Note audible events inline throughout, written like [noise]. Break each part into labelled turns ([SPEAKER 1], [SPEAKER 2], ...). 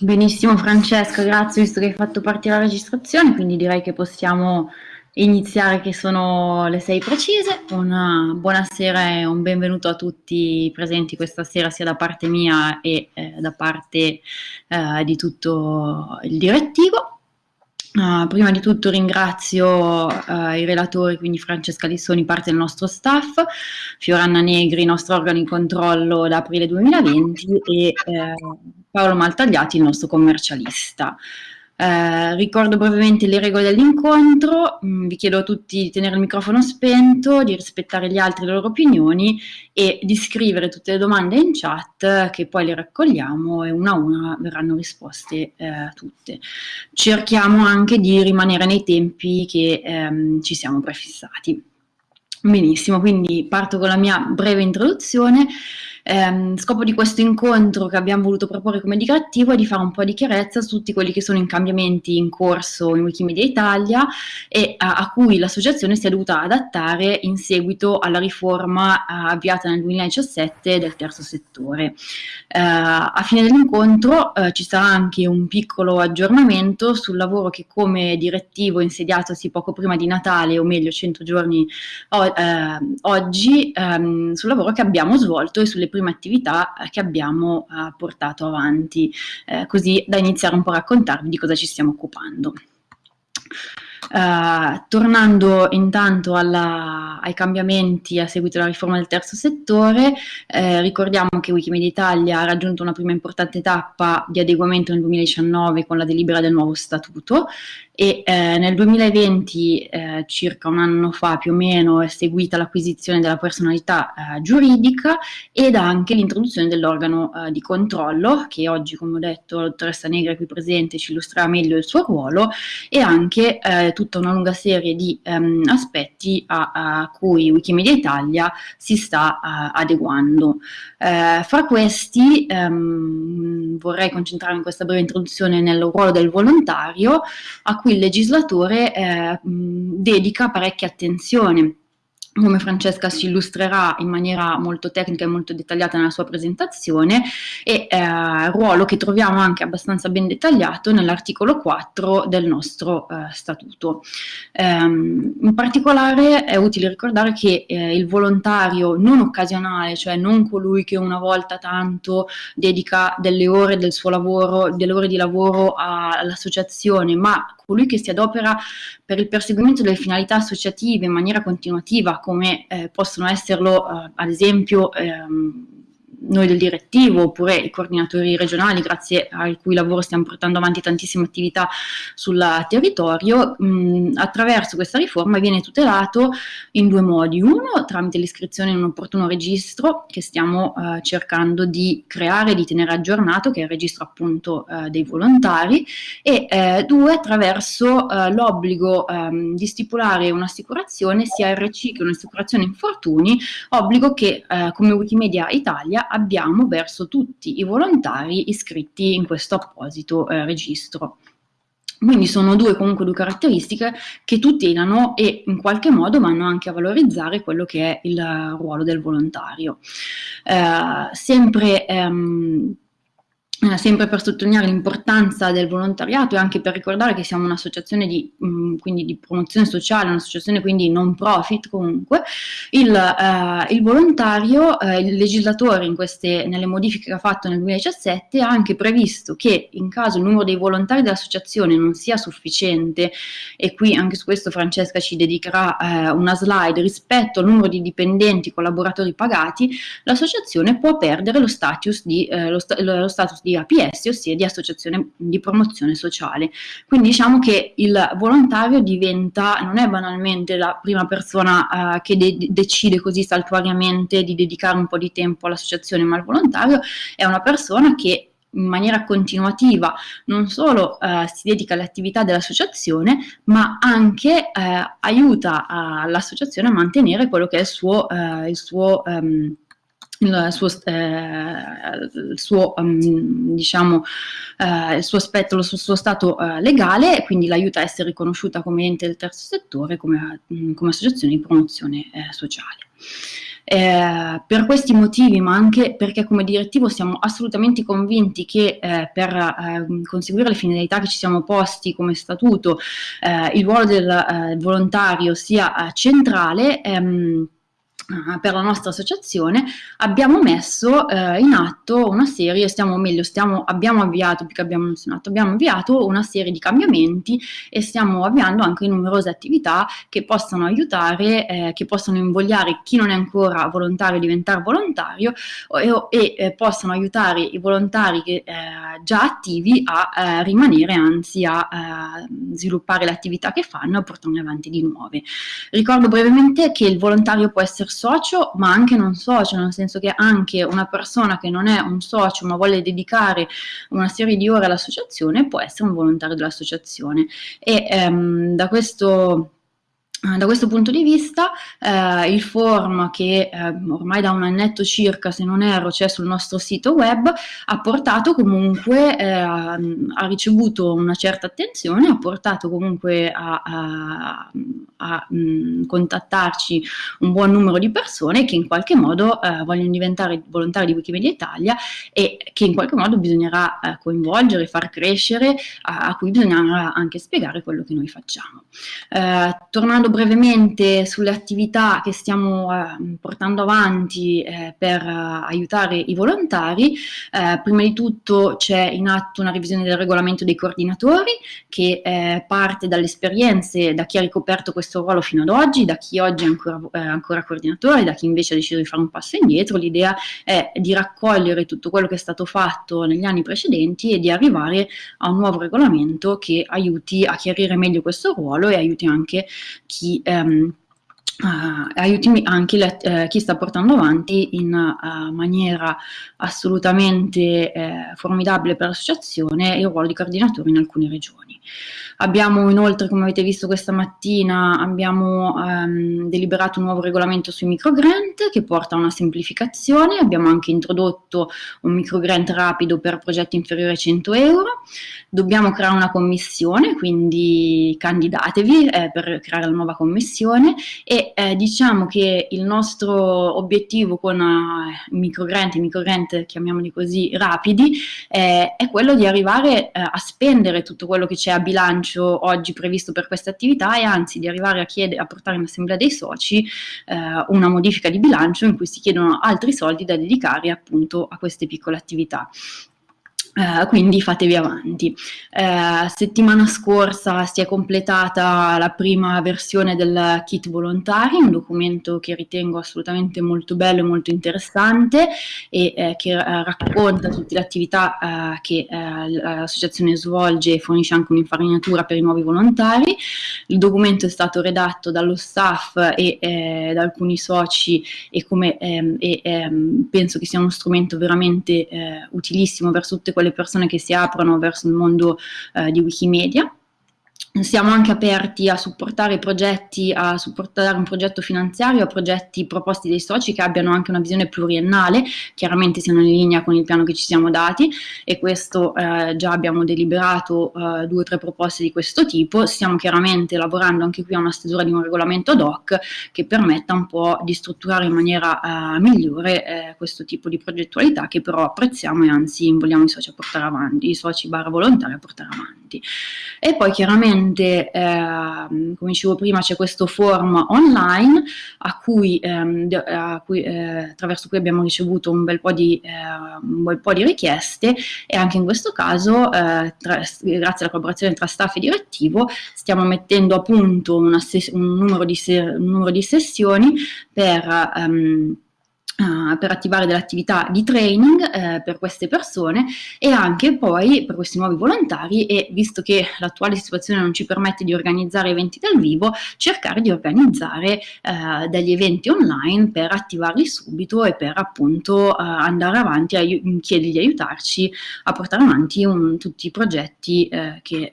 [SPEAKER 1] Benissimo Francesca, grazie visto che hai fatto partire la registrazione, quindi direi che possiamo iniziare che sono le sei precise. Una buonasera e un benvenuto a tutti presenti questa sera sia da parte mia e eh, da parte eh, di tutto il direttivo. Uh, prima di tutto ringrazio uh, i relatori, quindi Francesca Lissoni, parte del nostro staff, Fioranna Negri, nostro organo di controllo da aprile 2020 e eh, Paolo Maltagliati, il nostro commercialista. Eh, ricordo brevemente le regole dell'incontro, mm, vi chiedo a tutti di tenere il microfono spento, di rispettare gli altri le loro opinioni e di scrivere tutte le domande in chat che poi le raccogliamo e una a una verranno risposte eh, tutte. Cerchiamo anche di rimanere nei tempi che ehm, ci siamo prefissati. Benissimo, quindi parto con la mia breve introduzione. Ehm, scopo di questo incontro che abbiamo voluto proporre come indicativo è di fare un po' di chiarezza su tutti quelli che sono i cambiamenti in corso in Wikimedia Italia e a, a cui l'associazione si è dovuta adattare in seguito alla riforma uh, avviata nel 2017 del terzo settore. Uh, a fine dell'incontro uh, ci sarà anche un piccolo aggiornamento sul lavoro che come direttivo insediatosi poco prima di Natale, o meglio 100 giorni o, oggi, um, sul lavoro che abbiamo svolto e sulle prime prime attività eh, che abbiamo eh, portato avanti, eh, così da iniziare un po' a raccontarvi di cosa ci stiamo occupando. Uh, tornando intanto alla, ai cambiamenti a seguito della riforma del terzo settore, eh, ricordiamo che Wikimedia Italia ha raggiunto una prima importante tappa di adeguamento nel 2019 con la delibera del nuovo statuto e eh, nel 2020, eh, circa un anno fa più o meno, è seguita l'acquisizione della personalità eh, giuridica ed anche l'introduzione dell'organo eh, di controllo, che oggi, come ho detto, la dottoressa Negra qui presente ci illustrerà meglio il suo ruolo, e anche eh, tutta una lunga serie di ehm, aspetti a, a, cui Wikimedia Italia si sta uh, adeguando. Uh, fra questi um, vorrei concentrarmi in questa breve introduzione nel ruolo del volontario, a cui il legislatore uh, dedica parecchia attenzione come Francesca ci illustrerà in maniera molto tecnica e molto dettagliata nella sua presentazione, e eh, ruolo che troviamo anche abbastanza ben dettagliato nell'articolo 4 del nostro eh, statuto. Um, in particolare è utile ricordare che eh, il volontario non occasionale, cioè non colui che una volta tanto dedica delle ore del suo lavoro, delle ore di lavoro all'associazione, ma colui che si adopera per il perseguimento delle finalità associative in maniera continuativa, come eh, possono esserlo eh, ad esempio ehm, noi del direttivo oppure i coordinatori regionali, grazie al cui lavoro stiamo portando avanti tantissime attività sul territorio, mh, attraverso questa riforma viene tutelato in due modi. Uno, tramite l'iscrizione in un opportuno registro che stiamo eh, cercando di creare, di tenere aggiornato, che è il registro appunto eh, dei volontari, e eh, due, attraverso eh, l'obbligo ehm, di stipulare un'assicurazione sia RC che un'assicurazione infortuni, obbligo che eh, come Wikimedia Italia abbiamo verso tutti i volontari iscritti in questo apposito eh, registro. Quindi sono due comunque due caratteristiche che tutelano e in qualche modo vanno anche a valorizzare quello che è il ruolo del volontario. Eh, sempre ehm, eh, sempre per sottolineare l'importanza del volontariato e anche per ricordare che siamo un'associazione di, mh, di, promozione sociale, un'associazione quindi non profit comunque, il, eh, il volontario, eh, il legislatore queste, nelle modifiche che ha fatto nel 2017 ha anche previsto che in caso il numero dei volontari dell'associazione non sia sufficiente, e qui anche su questo Francesca ci dedicherà eh, una slide rispetto al numero di dipendenti, collaboratori pagati, l'associazione può perdere lo status di, eh, lo, sta, lo status di di APS, ossia di associazione di promozione sociale. Quindi diciamo che il volontario diventa, non è banalmente la prima persona uh, che de decide così saltuariamente di dedicare un po' di tempo all'associazione, ma il volontario è una persona che in maniera continuativa non solo uh, si dedica alle attività dell'associazione, ma anche uh, aiuta l'associazione a mantenere quello che è il suo, uh, il suo um, il suo, eh, il suo, um, diciamo, eh, il suo aspetto, il suo, suo stato eh, legale quindi l'aiuta a essere riconosciuta come ente del terzo settore, come, mm, come associazione di promozione eh, sociale. Eh, per questi motivi, ma anche perché come direttivo siamo assolutamente convinti che eh, per eh, conseguire le finalità che ci siamo posti come statuto, eh, il ruolo del eh, volontario sia centrale, ehm, per la nostra associazione abbiamo messo eh, in atto una serie, stiamo meglio, stiamo, abbiamo avviato, più che abbiamo atto, abbiamo avviato una serie di cambiamenti e stiamo avviando anche numerose attività che possano aiutare, eh, che possono invogliare chi non è ancora volontario a diventare volontario e, e eh, possano aiutare i volontari che, eh, già attivi a eh, rimanere, anzi a eh, sviluppare le attività che fanno e portarne avanti di nuove. Ricordo brevemente che il volontario può essere socio, ma anche non socio, nel senso che anche una persona che non è un socio ma vuole dedicare una serie di ore all'associazione può essere un volontario dell'associazione. E ehm, da questo da questo punto di vista eh, il form che eh, ormai da un annetto circa, se non erro, c'è sul nostro sito web, ha portato comunque, eh, ha ricevuto una certa attenzione, ha portato comunque a, a, a mh, contattarci un buon numero di persone che in qualche modo eh, vogliono diventare volontari di Wikimedia Italia e che in qualche modo bisognerà eh, coinvolgere, far crescere, a, a, cui bisognerà anche spiegare quello che noi facciamo. Eh, tornando brevemente sulle attività che stiamo eh, portando avanti eh, per eh, aiutare i volontari, eh, prima di tutto c'è in atto una revisione del regolamento dei coordinatori che eh, parte dalle esperienze da chi ha ricoperto questo ruolo fino ad oggi, da chi oggi è ancora, ancora coordinatore, da chi invece ha deciso di fare un passo indietro. L'idea è di raccogliere tutto quello che è stato fatto negli anni precedenti e di arrivare a un nuovo regolamento che aiuti a chiarire meglio questo ruolo e aiuti anche chi ehm, Uh, aiuti anche uh, chi sta portando avanti in uh, maniera assolutamente eh, formidabile per l'associazione il ruolo di coordinatore in alcune regioni. Abbiamo inoltre, come avete visto questa mattina, abbiamo um, deliberato un nuovo regolamento sui microgrant che porta a una semplificazione, abbiamo anche introdotto un microgrant rapido per progetti inferiori a 100 euro, dobbiamo creare una commissione, quindi candidatevi eh, per creare la nuova commissione e eh, diciamo che il nostro obiettivo con uh, microgrant, i microgrant chiamiamoli così rapidi, eh, è quello di arrivare eh, a spendere tutto quello che c'è a bilancio bilancio oggi previsto per questa attività e anzi di arrivare a, chiedere, a portare in assemblea dei soci eh, una modifica di bilancio in cui si chiedono altri soldi da dedicare appunto a queste piccole attività. Uh, quindi fatevi avanti. Uh, settimana scorsa si è completata la prima versione del kit volontari, un documento che ritengo assolutamente molto bello e molto interessante e eh, che uh, racconta tutte le attività che l'associazione svolge e fornisce anche un'infarinatura per i nuovi volontari. Il documento è stato redatto dallo staff e eh, da alcuni soci e, come, ehm, e ehm, penso che sia uno strumento veramente eh, utilissimo verso tutte quelle le persone che si aprono verso il mondo eh, di Wikimedia. Siamo anche aperti a supportare progetti, a supportare un progetto finanziario, a progetti proposti dai soci che abbiano anche una visione pluriennale, chiaramente siano in linea con il piano che ci siamo dati e questo eh, già abbiamo deliberato eh, due o tre proposte di questo tipo. Stiamo chiaramente lavorando anche qui a una stesura di un regolamento ad hoc che permetta un po' di strutturare in maniera eh, migliore eh, questo tipo di progettualità che però apprezziamo e anzi vogliamo i soci a portare avanti, i soci barra volontari a portare avanti. E poi chiaramente ovviamente, eh, come dicevo prima, c'è questo form online a cui, ehm, a cui, eh, attraverso cui abbiamo ricevuto un bel po' di, eh, un bel po di richieste e anche in questo caso, eh, tra, grazie alla collaborazione tra staff e direttivo, stiamo mettendo a punto un, numero di, un, numero di sessioni per... Um, Uh, per attivare delle attività di training uh, per queste persone e anche poi per questi nuovi volontari e visto che l'attuale situazione non ci permette di organizzare eventi dal vivo, cercare di organizzare uh, degli eventi online per attivarli subito e per appunto andare avanti a chiedergli di aiutarci a portare avanti un, tutti i progetti che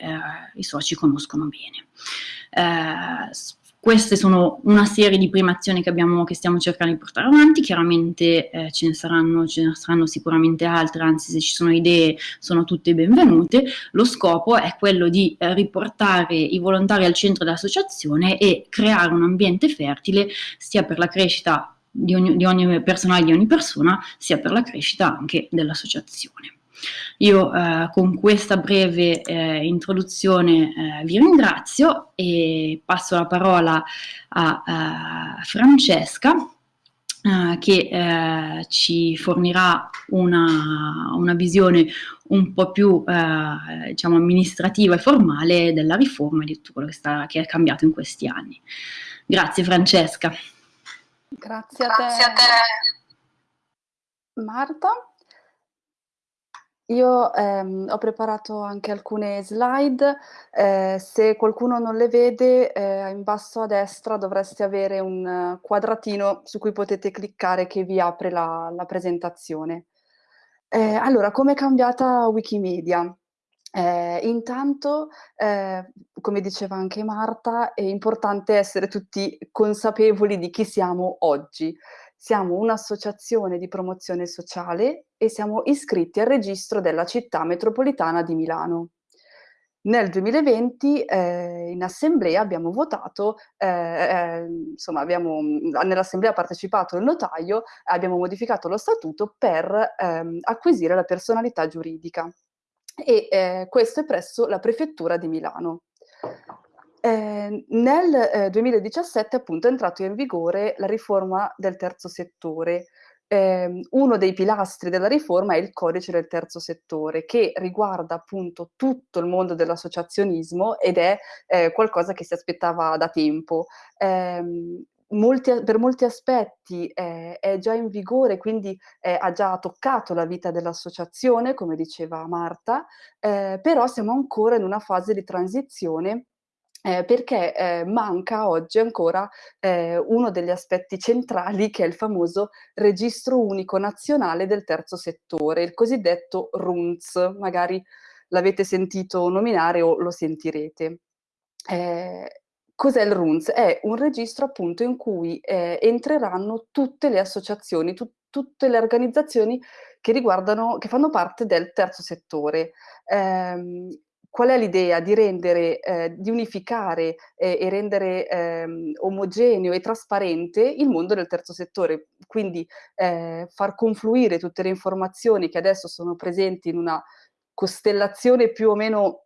[SPEAKER 1] i soci conoscono bene. Queste sono una serie di prime azioni che, abbiamo, che stiamo cercando di portare avanti, chiaramente eh, ce, ne saranno, ce ne saranno sicuramente altre, anzi se ci sono idee sono tutte benvenute. Lo scopo è quello di eh, riportare i volontari al centro dell'associazione e creare un ambiente fertile sia per la crescita di ogni, di ogni personale di ogni persona, sia per la crescita anche dell'associazione. Io eh, con questa breve eh, introduzione eh, vi ringrazio e passo la parola a, a Francesca eh, che eh, ci fornirà una, una, visione un po' più eh, diciamo amministrativa e formale della riforma e di tutto quello che, sta, che è cambiato in questi anni. Grazie Francesca.
[SPEAKER 2] Grazie a te, Grazie a te. Marta. Io ehm, ho preparato anche alcune slide, eh, se qualcuno non le vede eh, in basso a destra dovreste avere un quadratino su cui potete cliccare che vi apre la, la presentazione. Eh, allora, come è cambiata Wikimedia? Eh, intanto, eh, come diceva anche Marta, è importante essere tutti consapevoli di chi siamo oggi. Siamo un'associazione di promozione sociale e siamo iscritti al registro della città metropolitana di Milano. Nel 2020 eh, in assemblea abbiamo votato, eh, eh, insomma nell'assemblea ha partecipato il notaio, abbiamo modificato lo statuto per ehm, acquisire la personalità giuridica e eh, questo è presso la prefettura di Milano. Eh, nel eh, 2017 appunto è entrato in vigore la riforma del terzo settore. Eh, uno dei pilastri della riforma è il codice del terzo settore che riguarda appunto tutto il mondo dell'associazionismo ed è eh, qualcosa che si aspettava da tempo. Ehm, molti, per molti aspetti eh, è già in vigore, quindi eh, ha già toccato la vita dell'associazione, come diceva Marta, eh, però siamo ancora in una fase di transizione eh, perché eh, manca oggi ancora eh, uno degli aspetti centrali che è il famoso registro unico nazionale del terzo settore, il cosiddetto RUNZ, magari l'avete sentito nominare o lo sentirete. Eh, cos'è il RUNZ? È un registro appunto in cui eh, entreranno tutte le associazioni, tu tutte le organizzazioni che che fanno parte del terzo settore. Eh, qual è l'idea? Di rendere, eh, di unificare eh, e rendere ehm, omogeneo e trasparente il mondo del terzo settore, quindi eh, far confluire tutte le informazioni che adesso sono presenti in una costellazione più o meno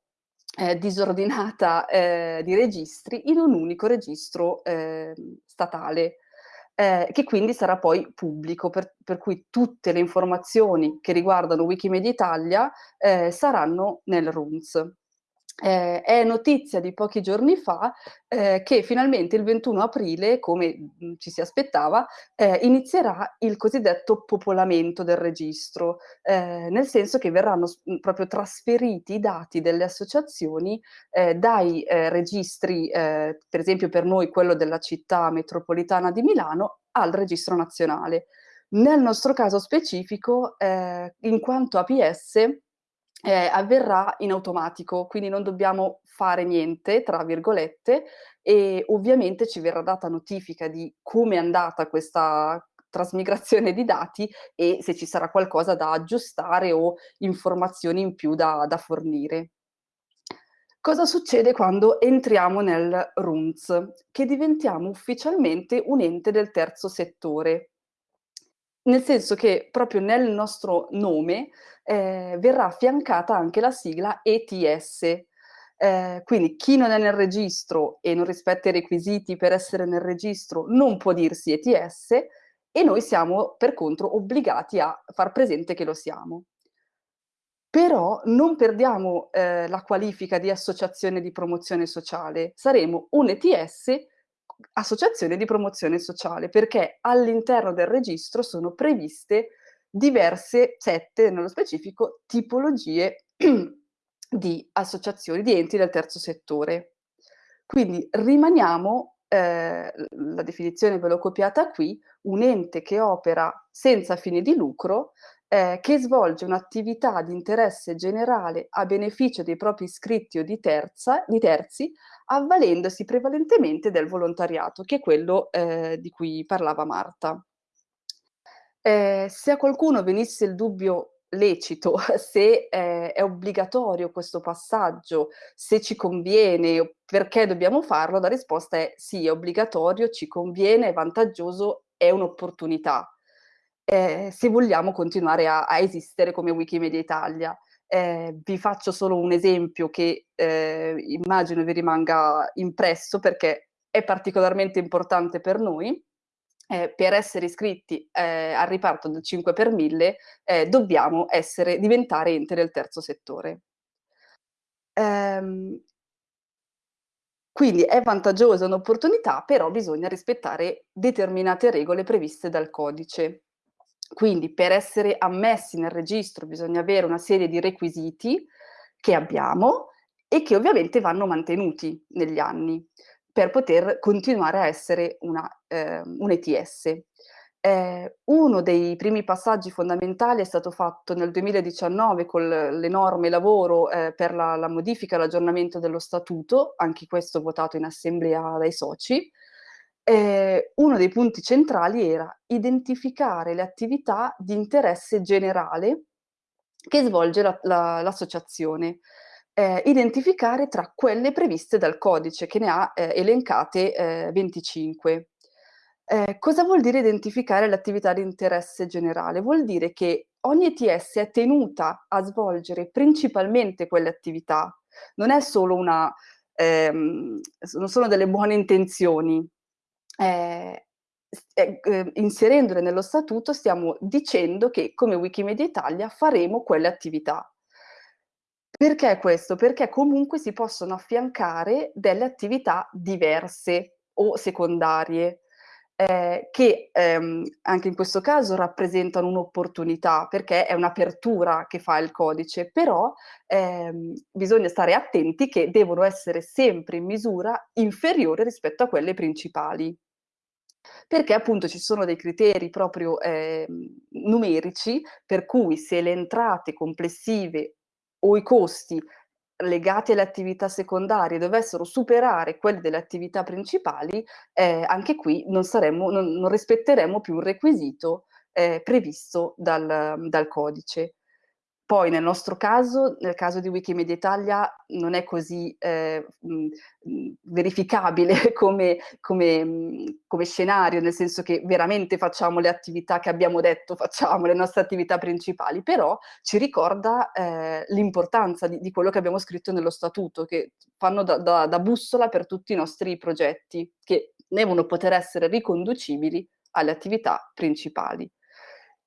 [SPEAKER 2] eh, disordinata eh, di registri in un unico registro ehm, statale. Eh, che quindi sarà poi pubblico, per, per, cui tutte le informazioni che riguardano Wikimedia Italia eh, saranno nel RUNS. Eh, è notizia di pochi giorni fa eh, che finalmente il 21 aprile, come mm, ci si aspettava, eh, inizierà il cosiddetto popolamento del registro, eh, nel senso che verranno mm, proprio trasferiti i dati delle associazioni eh, dai eh, registri, per esempio per noi quello della città metropolitana di Milano, al registro nazionale. Nel nostro caso specifico, in quanto APS, eh, avverrà in automatico, quindi non dobbiamo fare niente, tra virgolette, e ovviamente ci verrà data notifica di come è andata questa trasmigrazione di dati e se ci sarà qualcosa da aggiustare o informazioni in più da, da fornire. Cosa succede quando entriamo nel RUNZ? Che diventiamo ufficialmente un ente del terzo settore, nel senso che proprio nel nostro nome eh, verrà affiancata anche la sigla ETS. Eh, quindi chi non è nel registro e non rispetta i requisiti per essere nel registro non può dirsi ETS e noi siamo per contro obbligati a far presente che lo siamo. Però non perdiamo eh, la qualifica di associazione di promozione sociale, saremo un ETS associazione di promozione sociale, perché all'interno del registro sono previste diverse, sette nello specifico, tipologie [clears throat] di associazioni, di enti del terzo settore. Quindi rimaniamo, eh, la definizione ve l'ho copiata qui, un ente che opera senza fine di lucro, eh, che svolge un'attività di interesse generale a beneficio dei propri iscritti o di, terza, di terzi, avvalendosi prevalentemente del volontariato, che è quello eh, di cui parlava Marta. Eh, se a qualcuno venisse il dubbio lecito, [laughs] se eh, è obbligatorio questo passaggio, se ci conviene, perché dobbiamo farlo, la risposta è sì, è obbligatorio, ci conviene, è vantaggioso è un'opportunità, eh, se vogliamo continuare a, a, esistere come Wikimedia Italia. Eh, vi faccio solo un esempio che eh, immagino vi rimanga impresso perché è particolarmente importante per noi. Eh, per essere iscritti eh, al riparto del 5 per 1000 eh, dobbiamo essere, diventare ente del terzo settore. Ehm, quindi è vantaggiosa un'opportunità, però bisogna rispettare determinate regole previste dal codice. Quindi per essere ammessi nel registro bisogna avere una serie di requisiti che abbiamo e che ovviamente vanno mantenuti negli anni per poter continuare a essere una, eh, un ETS. Eh, uno dei primi passaggi fondamentali è stato fatto nel 2019 con l'enorme lavoro eh, per la, la modifica e l'aggiornamento dello statuto, anche questo votato in assemblea dai soci, eh, uno dei punti centrali era identificare le attività di interesse generale che svolge l'associazione, la, la, eh, identificare tra quelle previste dal codice, che ne ha eh, elencate 25. Eh, eh, cosa vuol dire identificare le attività di interesse generale? Vuol dire che ogni ETS è tenuta a svolgere principalmente quelle attività, non è solo una, ehm, non sono delle buone intenzioni, eh, eh, inserendole nello statuto stiamo dicendo che come Wikimedia Italia faremo quelle attività. Perché questo? Perché comunque si possono affiancare delle attività diverse o secondarie, eh, che ehm, anche in questo caso rappresentano un'opportunità, perché è un'apertura che fa il codice, però ehm, bisogna stare attenti che devono essere sempre in misura inferiore rispetto a quelle principali perché appunto ci sono dei criteri proprio eh, numerici per cui se le entrate complessive o i costi legati alle attività secondarie dovessero superare quelli delle attività principali, eh, anche qui non, saremmo, non, non, rispetteremo più un requisito eh, previsto dal, dal codice. Poi nel nostro caso, nel caso di Wikimedia Italia, non è così eh, verificabile [laughs] come, come, come, scenario, nel senso che veramente facciamo le attività che abbiamo detto facciamo, le nostre attività principali, però ci ricorda eh, l'importanza di, di, quello che abbiamo scritto nello statuto, che fanno da, da, da bussola per tutti i nostri progetti, che devono poter essere riconducibili alle attività principali.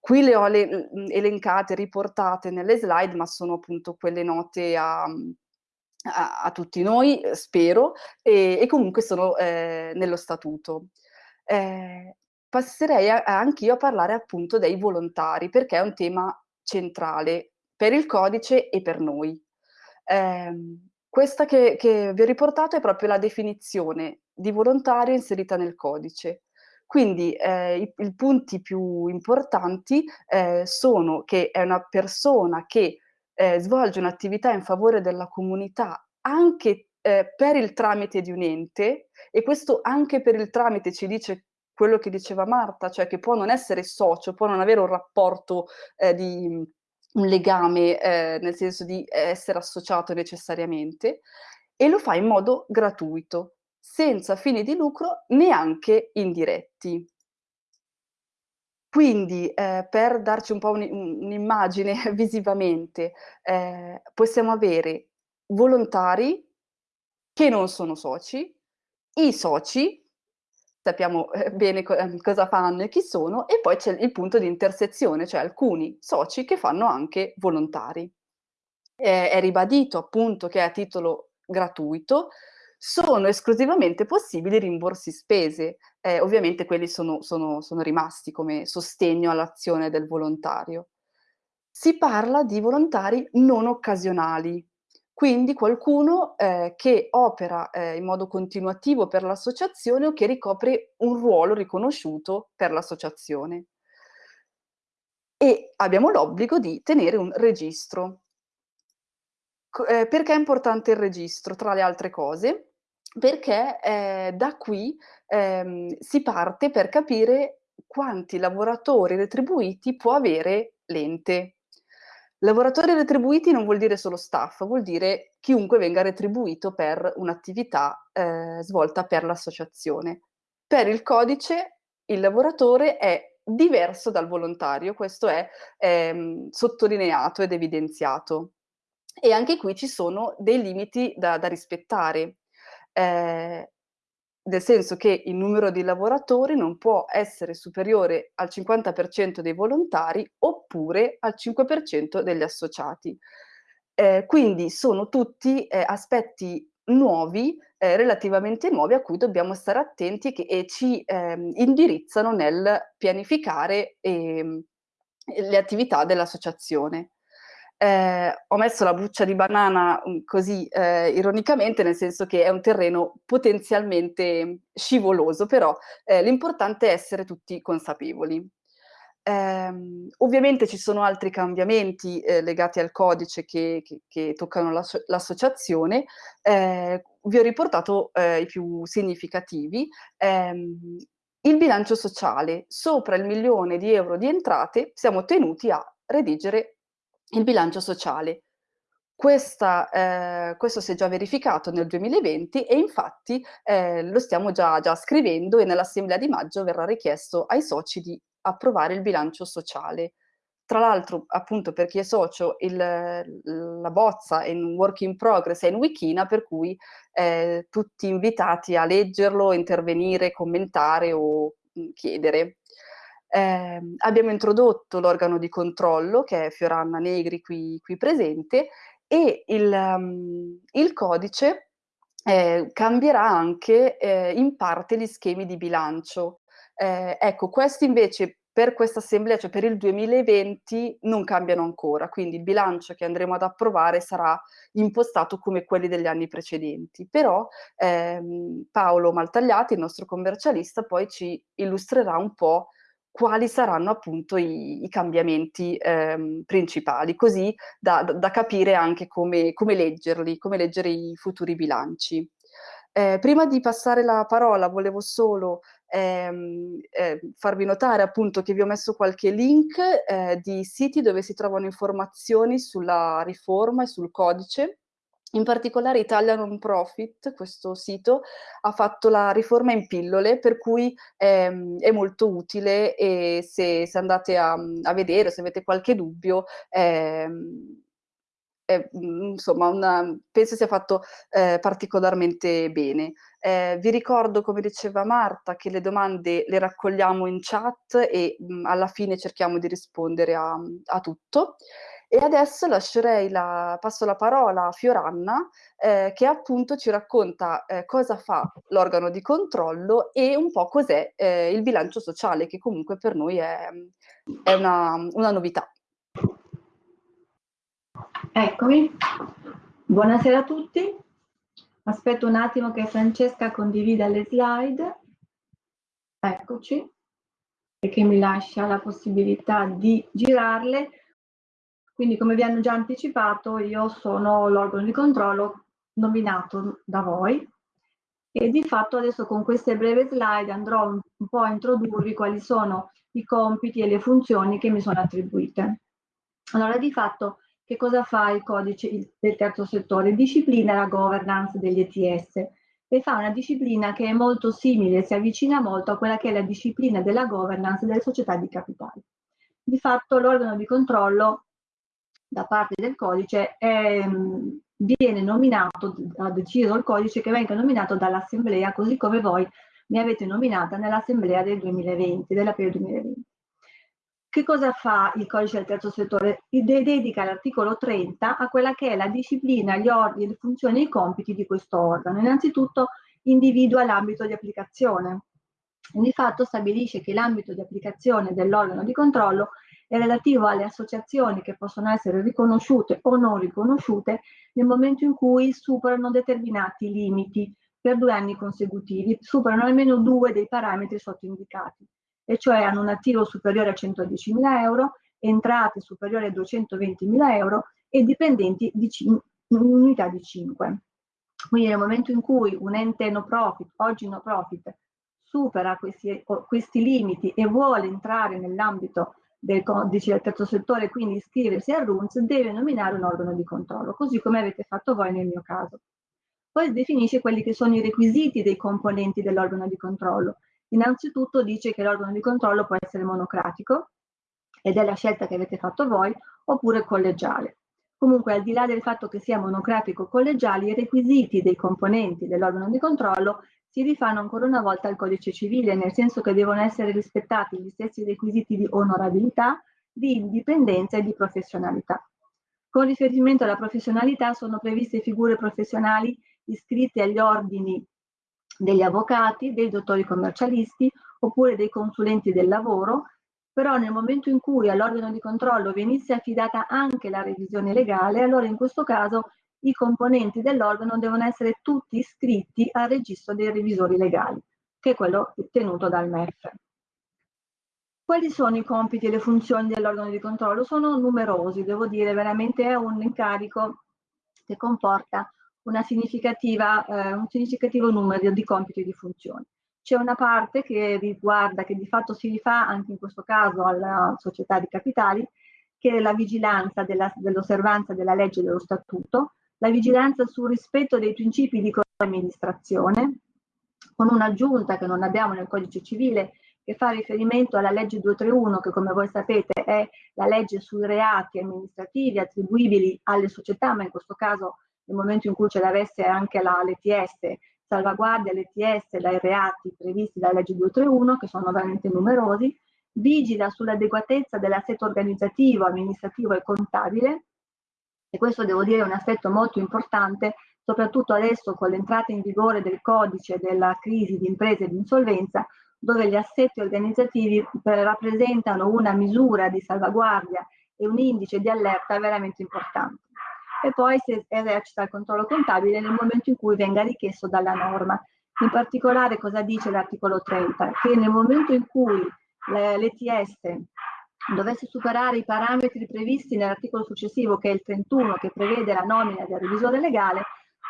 [SPEAKER 2] Qui le ho le, elencate, riportate nelle slide, ma sono appunto quelle note a, a, a tutti noi, eh, spero, e, e comunque sono eh, nello statuto. Eh, passerei anch'io a parlare appunto dei volontari, perché è un tema centrale per il codice e per noi. Eh, questa che, che vi ho riportato è proprio la definizione di volontario inserita nel codice. Quindi eh, i, i, punti più importanti eh, sono che è una persona che eh, svolge un'attività in favore della comunità anche eh, per il tramite di un ente e questo anche per il tramite ci dice quello che diceva Marta, cioè che può non essere socio, può non avere un rapporto eh, di un legame eh, nel senso di essere associato necessariamente e lo fa in modo gratuito senza fini di lucro neanche indiretti. Quindi eh, per darci un po' un'immagine un [laughs] visivamente, eh, possiamo avere volontari che non sono soci, i soci, sappiamo eh, bene co ehm, cosa fanno e chi sono, e poi c'è il punto di intersezione, cioè alcuni soci che fanno anche volontari. è ribadito appunto che è a titolo gratuito, sono esclusivamente possibili rimborsi spese. Eh, ovviamente quelli sono, sono, sono rimasti come sostegno all'azione del volontario. Si parla di volontari non occasionali, quindi qualcuno eh, che opera eh, in modo continuativo per l'associazione o che ricopre un ruolo riconosciuto per l'associazione. E abbiamo l'obbligo di tenere un registro. Eh, perché è importante il registro, tra le altre cose? Perché eh, da qui ehm, si parte per capire quanti lavoratori retribuiti può avere l'ente. Lavoratori retribuiti non vuol dire solo staff, vuol dire chiunque venga retribuito per un'attività eh, svolta per l'associazione. Per il codice il lavoratore è diverso dal volontario, questo è ehm, sottolineato ed evidenziato. E anche qui ci sono dei limiti da, da rispettare, eh, nel senso che il numero di lavoratori non può essere superiore al 50% dei volontari oppure al 5% degli associati. Eh, quindi sono tutti eh, aspetti nuovi, eh, relativamente nuovi, a cui dobbiamo stare attenti che, e ci ehm, indirizzano nel pianificare ehm, le attività dell'associazione. Eh, ho messo la buccia di banana um, così eh, ironicamente, nel senso che è un terreno potenzialmente scivoloso, però eh, l'importante è essere tutti consapevoli. Eh, ovviamente ci sono altri cambiamenti eh, legati al codice che, che, che toccano l'associazione, eh, vi ho riportato eh, i più significativi. Ehm, il bilancio sociale, sopra il milione di euro di entrate, siamo tenuti a redigere il bilancio sociale. Questa, eh, questo si è già verificato nel 2020 e infatti eh, lo stiamo già, già scrivendo e nell'assemblea di maggio verrà richiesto ai soci di approvare il bilancio sociale. Tra l'altro, appunto, per chi è socio, il, la bozza è in work in progress, è in Wikina, per cui eh, tutti invitati a leggerlo, intervenire, commentare o mh, chiedere. Eh, abbiamo introdotto l'organo di controllo, che è Fioranna Negri qui, qui presente, e il, um, il codice eh, cambierà anche eh, in parte gli schemi di bilancio. Eh, ecco, questi invece per questa assemblea, cioè per il 2020, non cambiano ancora, quindi il bilancio che andremo ad approvare sarà impostato come quelli degli anni precedenti. Però ehm, Paolo Maltagliati, il nostro commercialista, poi ci illustrerà un po' quali saranno appunto i, i cambiamenti ehm, principali, così da, da, capire anche come, come leggerli, come leggere i futuri bilanci. Eh, prima di passare la parola volevo solo ehm, eh, farvi notare appunto che vi ho messo qualche link eh, di siti dove si trovano informazioni sulla riforma e sul codice. In particolare Italia Non Profit, questo sito, ha fatto la riforma in pillole, per cui ehm, è molto utile e se, se andate a, a, vedere, se avete qualche dubbio, ehm, è, insomma, una, penso sia fatto eh, particolarmente bene. Eh, vi ricordo, come diceva Marta, che le domande le raccogliamo in chat e mh, alla fine cerchiamo di rispondere a, a tutto. E adesso lascerei la, passo la parola a Fioranna, eh, che appunto ci racconta eh, cosa fa l'organo di controllo e un po' cos'è eh, il bilancio sociale, che comunque per noi è, è una, una novità.
[SPEAKER 3] Eccomi, buonasera a tutti. Aspetto un attimo che Francesca condivida le slide. Eccoci. E che mi lascia la possibilità di girarle. Quindi, come vi hanno già anticipato, io sono l'organo di controllo nominato da voi e di fatto adesso con queste breve slide andrò un, po' a introdurvi quali sono i compiti e le funzioni che mi sono attribuite. Allora, di fatto che cosa fa il codice del terzo settore? Disciplina la governance degli ETS e fa una disciplina che è molto simile, si avvicina molto a quella che è la disciplina della governance delle società di capitali. Di fatto l'organo di controllo da parte del codice è, viene nominato, ha deciso il codice che venga nominato dall'assemblea, così come voi mi avete nominata nell'assemblea del 2020, dell'aprile 2020. Che cosa fa il codice del terzo settore? Dedica l'articolo 30 a quella che è la disciplina, gli ordini, le funzioni e i compiti di questo organo. Innanzitutto individua l'ambito di applicazione. Di fatto stabilisce che l'ambito di applicazione dell'organo di controllo è relativo alle associazioni che possono essere riconosciute o non riconosciute nel momento in cui superano determinati limiti per due anni consecutivi, superano almeno due dei parametri sottoindicati e cioè hanno un attivo superiore a 110.000 euro, entrate superiori a 220.000 euro e dipendenti di unità di 5. Quindi nel momento in cui un ente no profit, oggi no profit, supera questi, questi limiti e vuole entrare nell'ambito del codice del terzo settore, quindi iscriversi al RUNS, deve nominare un organo di controllo, così come avete fatto voi nel mio caso. Poi definisce quelli che sono i requisiti dei componenti dell'organo di controllo Innanzitutto dice che l'organo di controllo può essere monocratico, ed è la scelta che avete fatto voi, oppure collegiale. Comunque, al di là del fatto che sia monocratico o collegiale, i requisiti dei componenti dell'organo di controllo si rifanno ancora una volta al codice civile, nel senso che devono essere rispettati gli stessi requisiti di onorabilità, di indipendenza e di professionalità. Con riferimento alla professionalità sono previste figure professionali iscritte agli ordini degli avvocati, dei dottori commercialisti oppure dei consulenti del lavoro, però nel momento in cui all'organo di controllo venisse affidata anche la revisione legale, allora in questo caso i componenti dell'organo devono essere tutti iscritti al registro dei revisori legali, che è quello tenuto dal MEF. Quali sono i compiti e le funzioni dell'organo di controllo? Sono numerosi, devo dire, veramente è un incarico che comporta eh, un significativo numero di compiti e di funzioni. C'è una parte che riguarda, che di fatto si rifà anche in questo caso alla società di capitali, che è la vigilanza dell'osservanza della legge e dello statuto, la vigilanza sul rispetto dei principi di amministrazione, con un'aggiunta che non abbiamo nel codice civile che fa riferimento alla legge 231 che come voi sapete è la legge sui reati amministrativi attribuibili alle società, ma in questo caso nel momento in cui ce l'avesse anche l'ETS, salvaguardia l'ETS dai reati previsti dalla legge 231, che sono veramente numerosi, vigila sull'adeguatezza dell'assetto organizzativo, amministrativo e contabile, e questo devo dire è un aspetto molto importante, soprattutto adesso con l'entrata in vigore del codice della crisi di imprese e di insolvenza, dove gli assetti organizzativi eh, rappresentano una misura di salvaguardia e un indice di allerta veramente importante e poi si esercita il controllo contabile nel momento in cui venga richiesto dalla norma. In particolare cosa dice l'articolo 30? Che nel momento in cui l'ETS dovesse superare i parametri previsti nell'articolo successivo che è il 31 che prevede la nomina del revisore legale,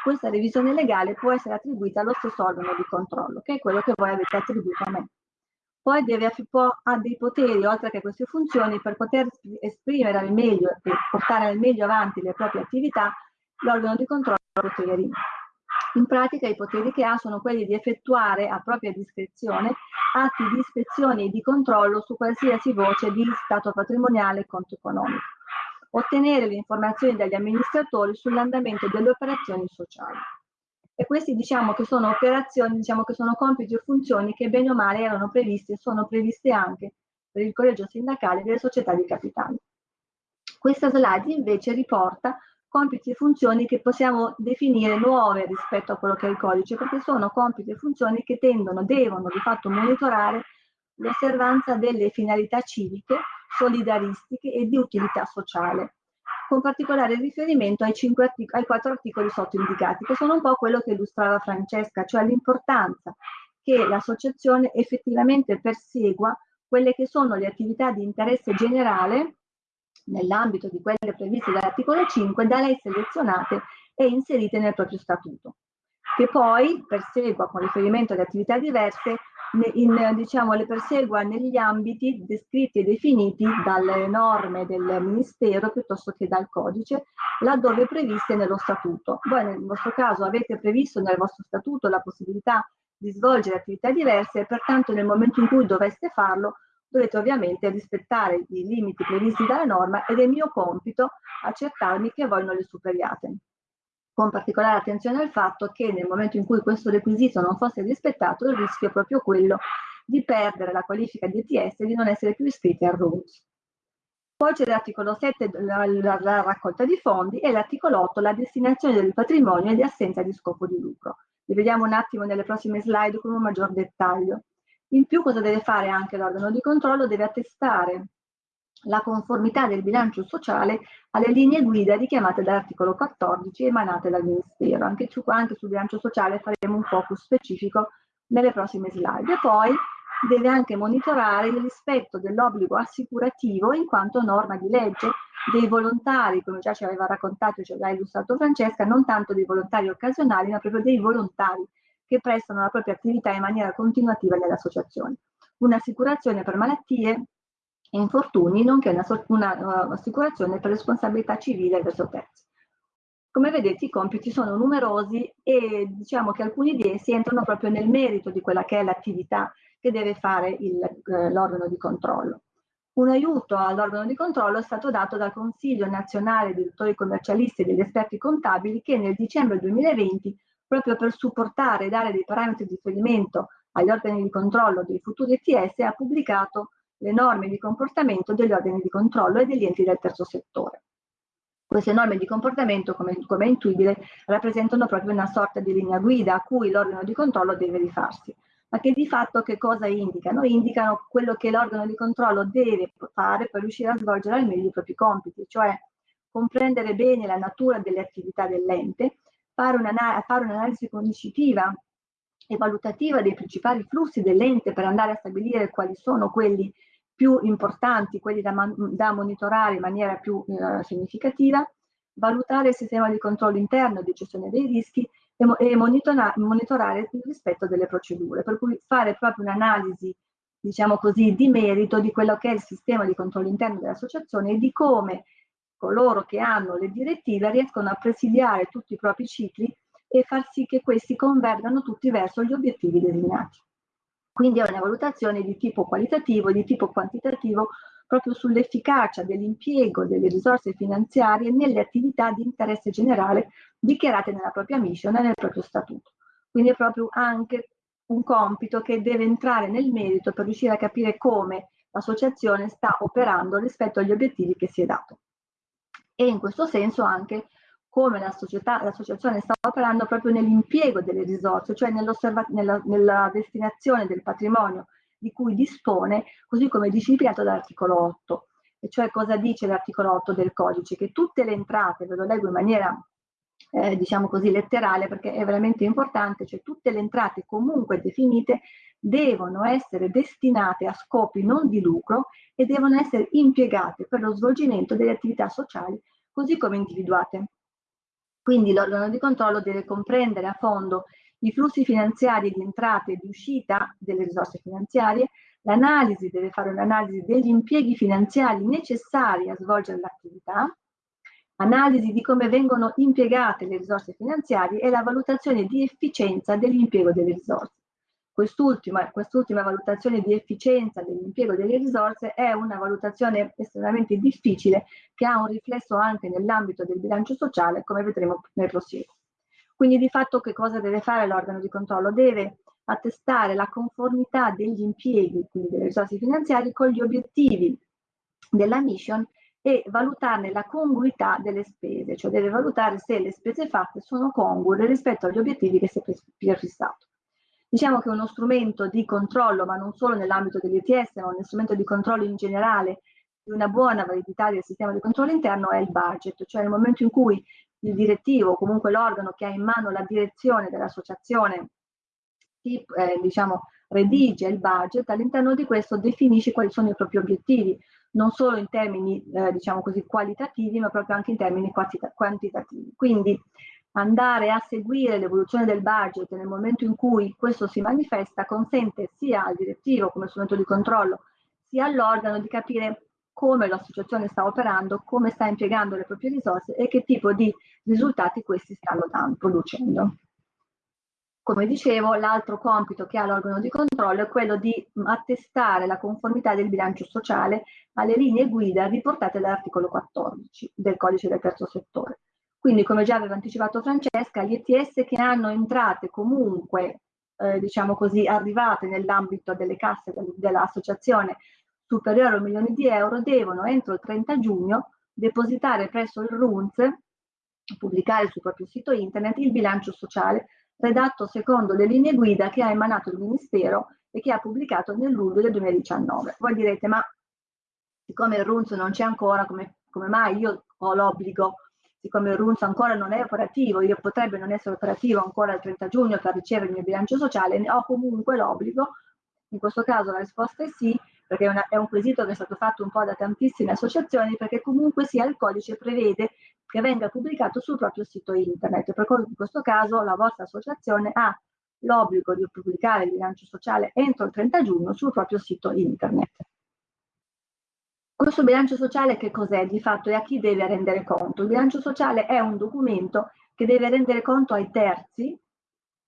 [SPEAKER 3] questa revisione legale può essere attribuita allo stesso organo di controllo, che è quello che voi avete attribuito a me poi deve, ha dei poteri oltre che queste funzioni per poter esprimere al meglio e portare al meglio avanti le proprie attività, l'organo di controllo poteri. In pratica i poteri che ha sono quelli di effettuare a propria discrezione atti di ispezione e di controllo su qualsiasi voce di stato patrimoniale e conto economico, ottenere le informazioni dagli amministratori sull'andamento delle operazioni sociali e questi diciamo che sono operazioni, diciamo che sono compiti o funzioni che bene o male erano previste e sono previste anche per il collegio sindacale delle società di capitali. Questa slide invece riporta compiti e funzioni che possiamo definire nuove rispetto a quello che è il codice, perché sono compiti e funzioni che tendono, devono di fatto monitorare l'osservanza delle finalità civiche, solidaristiche e di utilità sociale con particolare riferimento ai, ai quattro articoli sottoindicati, che sono un po' quello che illustrava Francesca, cioè l'importanza che l'associazione effettivamente persegua quelle che sono le attività di interesse generale nell'ambito di quelle previste dall'articolo 5 da lei selezionate e inserite nel proprio statuto, che poi persegua con riferimento ad attività diverse in, diciamo, le persegua negli ambiti descritti e definiti dalle norme del Ministero piuttosto che dal codice, laddove previste nello statuto. Voi nel vostro caso avete previsto nel vostro statuto la possibilità di svolgere attività diverse e pertanto nel momento in cui doveste farlo dovete ovviamente rispettare i limiti previsti dalla norma ed è mio compito accertarmi che voi non li superiate con particolare attenzione al fatto che nel momento in cui questo requisito non fosse rispettato il rischio è proprio quello di perdere la qualifica di ETS e di non essere più iscritti al RULS. Poi c'è l'articolo 7, la, la, la, raccolta di fondi, e l'articolo 8, la destinazione del patrimonio e di assenza di scopo di lucro. Li vediamo un attimo nelle prossime slide con un maggior dettaglio. In più cosa deve fare anche l'organo di controllo? Deve attestare la conformità del bilancio sociale alle linee guida richiamate dall'articolo 14 emanate dal Ministero. Anche, su, anche sul bilancio sociale faremo un focus specifico nelle prossime slide. E poi deve anche monitorare il rispetto dell'obbligo assicurativo in quanto norma di legge dei volontari, come già ci aveva raccontato e ci aveva illustrato Francesca, non tanto dei volontari occasionali, ma proprio dei volontari che prestano la propria attività in maniera continuativa nell'associazione. Un'assicurazione per malattie, infortuni, nonché un'assicurazione una, uh, per responsabilità civile verso terzi. Come vedete i compiti sono numerosi e diciamo che alcuni di essi entrano proprio nel merito di quella che è l'attività che deve fare eh, l'organo di controllo. Un aiuto all'organo di controllo è stato dato dal Consiglio nazionale dei dottori commercialisti e degli esperti contabili che nel dicembre 2020, proprio per supportare e dare dei parametri di riferimento agli organi di controllo dei futuri ETS, ha pubblicato le norme di comportamento degli organi di controllo e degli enti del terzo settore. Queste norme di comportamento, come, come è intuibile, rappresentano proprio una sorta di linea guida a cui l'organo di controllo deve rifarsi ma che di fatto che cosa indicano? Indicano quello che l'organo di controllo deve fare per riuscire a svolgere al meglio i propri compiti, cioè comprendere bene la natura delle attività dell'ente, fare, un'analisi conoscitiva e valutativa dei principali flussi dell'ente per andare a stabilire quali sono quelli più importanti, quelli da, da monitorare in maniera più eh, significativa, valutare il sistema di controllo interno e di gestione dei rischi e, monitora, monitorare il rispetto delle procedure, per cui fare proprio un'analisi, diciamo così, di merito di quello che è il sistema di controllo interno dell'associazione e di come coloro che hanno le direttive riescono a presidiare tutti i propri cicli e far sì che questi convergano tutti verso gli obiettivi designati. Quindi è una valutazione di tipo qualitativo e di tipo quantitativo proprio sull'efficacia dell'impiego delle risorse finanziarie nelle attività di interesse generale dichiarate nella propria mission e nel proprio statuto. Quindi è proprio anche un compito che deve entrare nel merito per riuscire a capire come l'associazione sta operando rispetto agli obiettivi che si è dato. E in questo senso anche come l'associazione sta operando proprio nell'impiego delle risorse, cioè nella, nella destinazione del patrimonio di cui dispone, così come disciplinato dall'articolo 8. E cioè cosa dice l'articolo 8 del codice? Che tutte le entrate, ve lo leggo in maniera eh, diciamo così letterale perché è veramente importante, cioè tutte le entrate comunque definite devono essere destinate a scopi non di lucro e devono essere impiegate per lo svolgimento delle attività sociali così come individuate. Quindi l'organo di controllo deve comprendere a fondo i flussi finanziari di entrata e di uscita delle risorse finanziarie, l'analisi deve fare un'analisi degli impieghi finanziari necessari a svolgere l'attività, analisi di come vengono impiegate le risorse finanziarie e la valutazione di efficienza dell'impiego delle risorse. Quest'ultima, quest'ultima valutazione di efficienza dell'impiego delle risorse è una valutazione estremamente difficile che ha un riflesso anche nell'ambito del bilancio sociale, come vedremo nel prosieguo. Quindi di fatto che cosa deve fare l'organo di controllo? Deve attestare la conformità degli impieghi, quindi delle risorse finanziarie, con gli obiettivi della mission e valutarne la congruità delle spese, cioè deve valutare se le spese fatte sono congrue rispetto agli obiettivi che si è fissato. Diciamo che uno strumento di controllo, ma non solo nell'ambito degli ETS, ma uno strumento di controllo in generale di una buona validità del sistema di controllo interno è il budget, cioè nel momento in cui il direttivo o comunque l'organo che ha in mano la direzione dell'associazione eh, diciamo, redige il budget, all'interno di questo definisce quali sono i propri obiettivi, non solo in termini eh, diciamo così, qualitativi, ma proprio anche in termini quantitativi. Quindi andare a seguire l'evoluzione del budget nel momento in cui questo si manifesta consente sia al direttivo come strumento di controllo, sia all'organo di capire come l'associazione sta operando, come sta impiegando le proprie risorse e che tipo di risultati questi stanno producendo. Come dicevo, l'altro compito che ha l'organo di controllo è quello di attestare la conformità del bilancio sociale alle linee guida riportate dall'articolo 14 del codice del terzo settore. Quindi, come già aveva anticipato Francesca, gli ETS che hanno entrate comunque, eh, diciamo così, arrivate nell'ambito delle casse dell'associazione superiore a un milione di euro devono entro il 30 giugno depositare presso il RUNZ, pubblicare sul proprio sito internet, il bilancio sociale redatto secondo le linee guida che ha emanato il Ministero e che ha pubblicato nel luglio del 2019. Voi direte, ma siccome il RUNZ non c'è ancora, come, come mai? Io ho l'obbligo, siccome il RUNZ ancora non è operativo, io potrebbe non essere operativo ancora il 30 giugno per ricevere il mio bilancio sociale, ho comunque l'obbligo, in questo caso la risposta è sì, perché è, una, è, un quesito che è stato fatto un po' da tantissime associazioni, perché comunque sia il codice prevede che venga pubblicato sul proprio sito internet, per cui in questo caso la vostra associazione ha l'obbligo di pubblicare il bilancio sociale entro il 30 giugno sul proprio sito internet. Questo bilancio sociale che cos'è di fatto e a chi deve rendere conto? Il bilancio sociale è un documento che deve rendere conto ai terzi,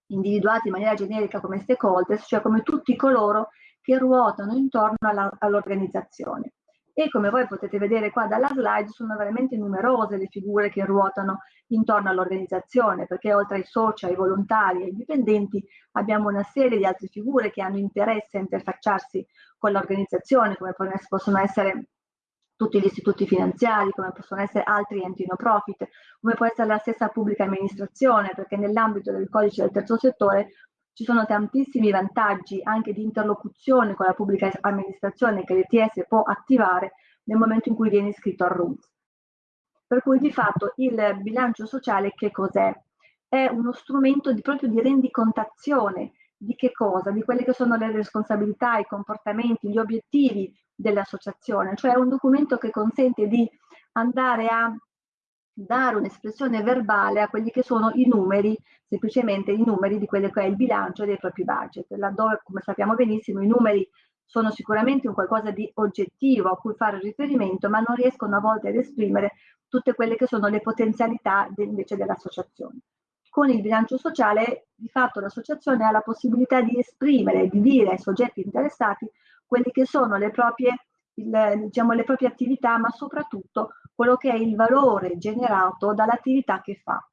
[SPEAKER 3] individuati in maniera generica come stakeholders, cioè come tutti coloro che ruotano intorno all'organizzazione. E come voi potete vedere qua dalla slide, sono veramente numerose le figure che ruotano intorno all'organizzazione, perché oltre ai soci, ai volontari e ai dipendenti abbiamo una serie di altre figure che hanno interesse a interfacciarsi con l'organizzazione, come possono essere tutti gli istituti finanziari, come possono essere altri enti no profit, come può essere la stessa pubblica amministrazione, perché nell'ambito del codice del terzo settore ci sono tantissimi vantaggi anche di interlocuzione con la pubblica amministrazione che l'ETS può attivare nel momento in cui viene iscritto al RUMS. Per cui di fatto il bilancio sociale che cos'è? È uno strumento di, proprio di rendicontazione di che cosa? Di quelle che sono le responsabilità, i comportamenti, gli obiettivi dell'associazione, cioè un documento che consente di andare a dare un'espressione verbale a quelli che sono i numeri, semplicemente i numeri di quello che è il bilancio dei propri budget, laddove come sappiamo benissimo i numeri sono sicuramente un qualcosa di oggettivo a cui fare riferimento, ma non riescono a volte ad esprimere tutte quelle che sono le potenzialità invece dell'associazione. Con il bilancio sociale, di fatto l'associazione ha la possibilità di esprimere, di dire ai soggetti interessati quelli che sono le proprie, il, diciamo, le proprie attività, ma soprattutto quello che è il valore generato dall'attività che fa.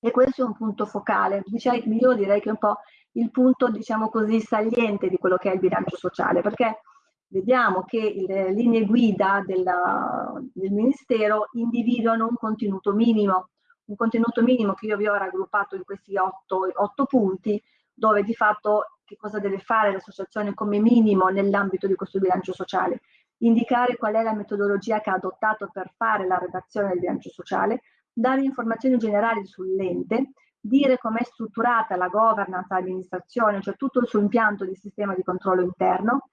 [SPEAKER 3] E questo è un punto focale, io direi che è un po' il punto, diciamo così, saliente di quello che è il bilancio sociale, perché vediamo che le linee guida della, del Ministero individuano un contenuto minimo, un contenuto minimo che io vi ho raggruppato in questi otto, otto punti, dove di fatto che cosa deve fare l'associazione come minimo nell'ambito di questo bilancio sociale indicare qual è la metodologia che ha adottato per fare la redazione del bilancio sociale, dare informazioni generali sull'ente, dire com'è strutturata la governance, l'amministrazione, cioè tutto il suo impianto di sistema di controllo interno,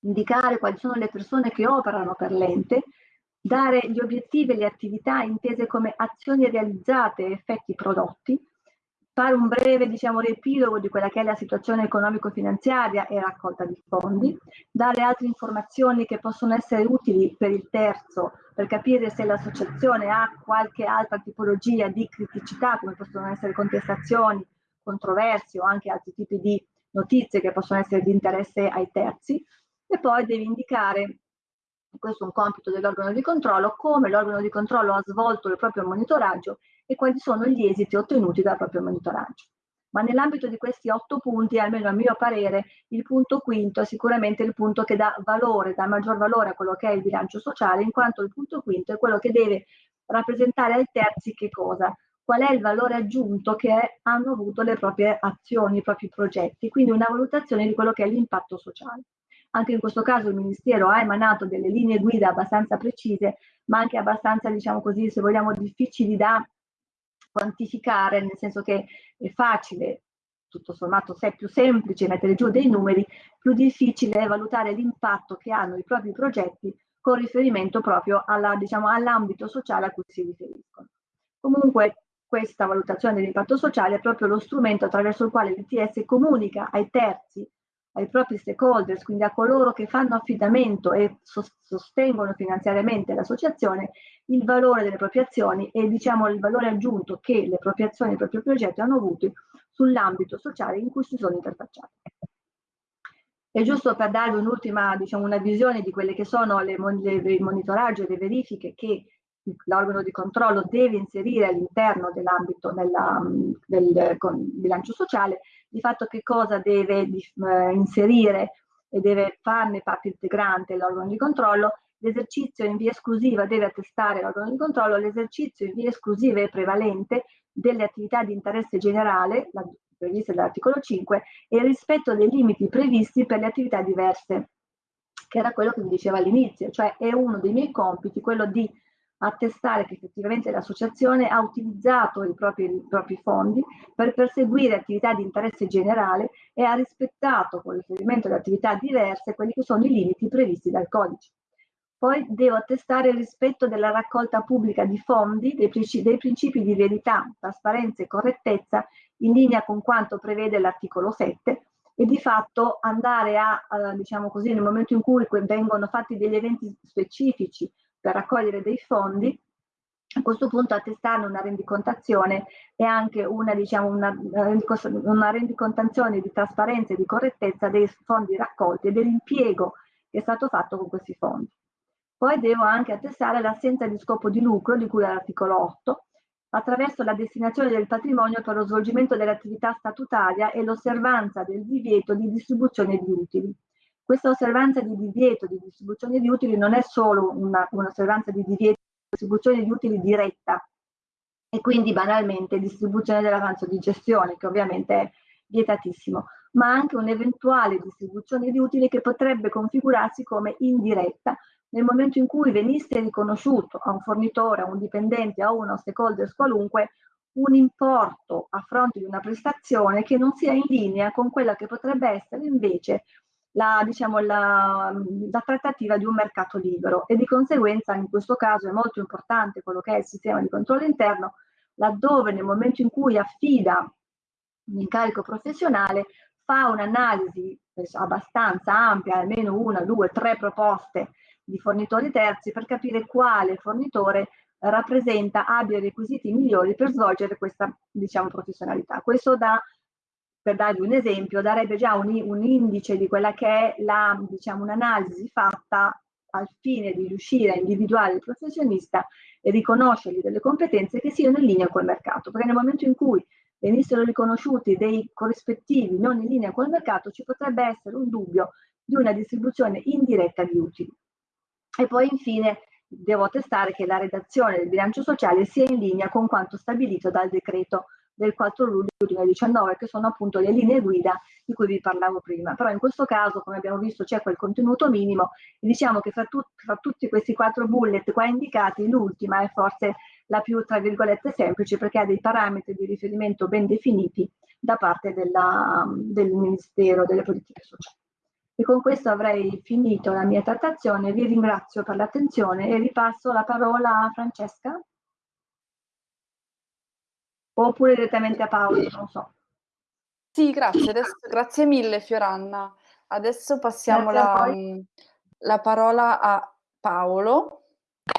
[SPEAKER 3] indicare quali sono le persone che operano per l'ente, dare gli obiettivi e le attività intese come azioni realizzate e effetti prodotti, fare un breve diciamo, riepilogo di quella che è la situazione economico-finanziaria e raccolta di fondi, dare altre informazioni che possono essere utili per il terzo, per capire se l'associazione ha qualche altra tipologia di criticità, come possono essere contestazioni, controversie o anche altri tipi di notizie che possono essere di interesse ai terzi, e poi deve indicare questo è un compito dell'organo di controllo, come l'organo di controllo ha svolto il proprio monitoraggio e quali sono gli esiti ottenuti dal proprio monitoraggio. Ma nell'ambito di questi otto punti, almeno a mio parere, il punto quinto è sicuramente il punto che dà valore, dà maggior valore a quello che è il bilancio sociale, in quanto il punto quinto è quello che deve rappresentare ai terzi che cosa? Qual è il valore aggiunto che hanno avuto le proprie azioni, i propri progetti, quindi una valutazione di quello che è l'impatto sociale. Anche in questo caso il Ministero ha emanato delle linee guida abbastanza precise, ma anche abbastanza, diciamo così, se vogliamo, difficili da quantificare, nel senso che è facile, tutto sommato se è più semplice mettere giù dei numeri, più difficile è valutare l'impatto che hanno i propri progetti con riferimento proprio diciamo, all'ambito sociale a cui si riferiscono. Comunque questa valutazione dell'impatto sociale è proprio lo strumento attraverso il quale l'ITS comunica ai terzi ai propri stakeholders, quindi a coloro che fanno affidamento e sostengono finanziariamente l'associazione, il valore delle proprie azioni e diciamo il valore aggiunto che le proprie azioni e i propri progetti hanno avuto sull'ambito sociale in cui si sono interfacciati. E giusto per darvi un'ultima, diciamo, una visione di quelle che sono le, le, il monitoraggio e le verifiche che l'organo di controllo deve inserire all'interno dell'ambito del bilancio sociale, di fatto che cosa deve eh, inserire e deve farne parte integrante l'organo di controllo, l'esercizio in via esclusiva deve attestare l'organo di controllo l'esercizio in via esclusiva e prevalente delle attività di interesse generale, previste dall'articolo 5, e il rispetto dei limiti previsti per le attività diverse, che era quello che vi dicevo all'inizio, cioè è uno dei miei compiti, quello di attestare che effettivamente l'associazione ha utilizzato i propri, i propri, fondi per perseguire attività di interesse generale e ha rispettato con riferimento ad attività diverse quelli che sono i limiti previsti dal codice. Poi devo attestare il rispetto della raccolta pubblica di fondi, dei, principi, dei principi di verità, trasparenza e correttezza in linea con quanto prevede l'articolo 7 e di fatto andare a, a, diciamo così, nel momento in cui vengono fatti degli eventi specifici per raccogliere dei fondi, a questo punto attestare una rendicontazione e anche una, diciamo, una, una rendicontazione di trasparenza e di correttezza dei fondi raccolti e dell'impiego che è stato fatto con questi fondi. Poi devo anche attestare l'assenza di scopo di lucro di cui all'articolo 8 attraverso la destinazione del patrimonio per lo svolgimento dell'attività statutaria e l'osservanza del divieto di distribuzione di utili. Questa osservanza di divieto di distribuzione di utili non è solo un'osservanza un di divieto di distribuzione di utili diretta e quindi banalmente distribuzione dell'avanzo di gestione, che ovviamente è vietatissimo, ma anche un'eventuale distribuzione di utili che potrebbe configurarsi come indiretta nel momento in cui venisse riconosciuto a un fornitore, a un dipendente, a uno stakeholder qualunque, un importo a fronte di una prestazione che non sia in linea con quella che potrebbe essere invece la, diciamo, la, la, trattativa di un mercato libero. E di conseguenza in questo caso è molto importante quello che è il sistema di controllo interno laddove nel momento in cui affida un incarico professionale fa un'analisi abbastanza ampia, almeno una, due, tre proposte di fornitori terzi per capire quale fornitore rappresenta, abbia i requisiti migliori per svolgere questa diciamo, professionalità. Questo da, per darvi un esempio, darebbe già un, un indice di quella che è la, diciamo, un'analisi fatta al fine di riuscire a individuare il professionista e riconoscergli delle competenze che siano in linea col mercato, perché nel momento in cui venissero riconosciuti dei corrispettivi non in linea col mercato ci potrebbe essere un dubbio di una distribuzione indiretta di utili. E poi infine devo attestare che la redazione del bilancio sociale sia in linea con quanto stabilito dal decreto del 4 luglio 2019, che sono appunto le linee guida di cui vi parlavo prima. Però in questo caso, come abbiamo visto, c'è quel contenuto minimo e diciamo che fra, tut fra tutti questi quattro bullet qua indicati, l'ultima è forse la più, tra virgolette, semplice perché ha dei parametri di riferimento ben definiti da parte della, del Ministero delle Politiche Sociali. E con questo avrei finito la mia trattazione, vi ringrazio per l'attenzione e ripasso la parola a Francesca. Oppure direttamente a Paolo, non so.
[SPEAKER 2] Sì, grazie, Adesso, grazie mille Fioranna. Adesso passiamo la, la, parola a Paolo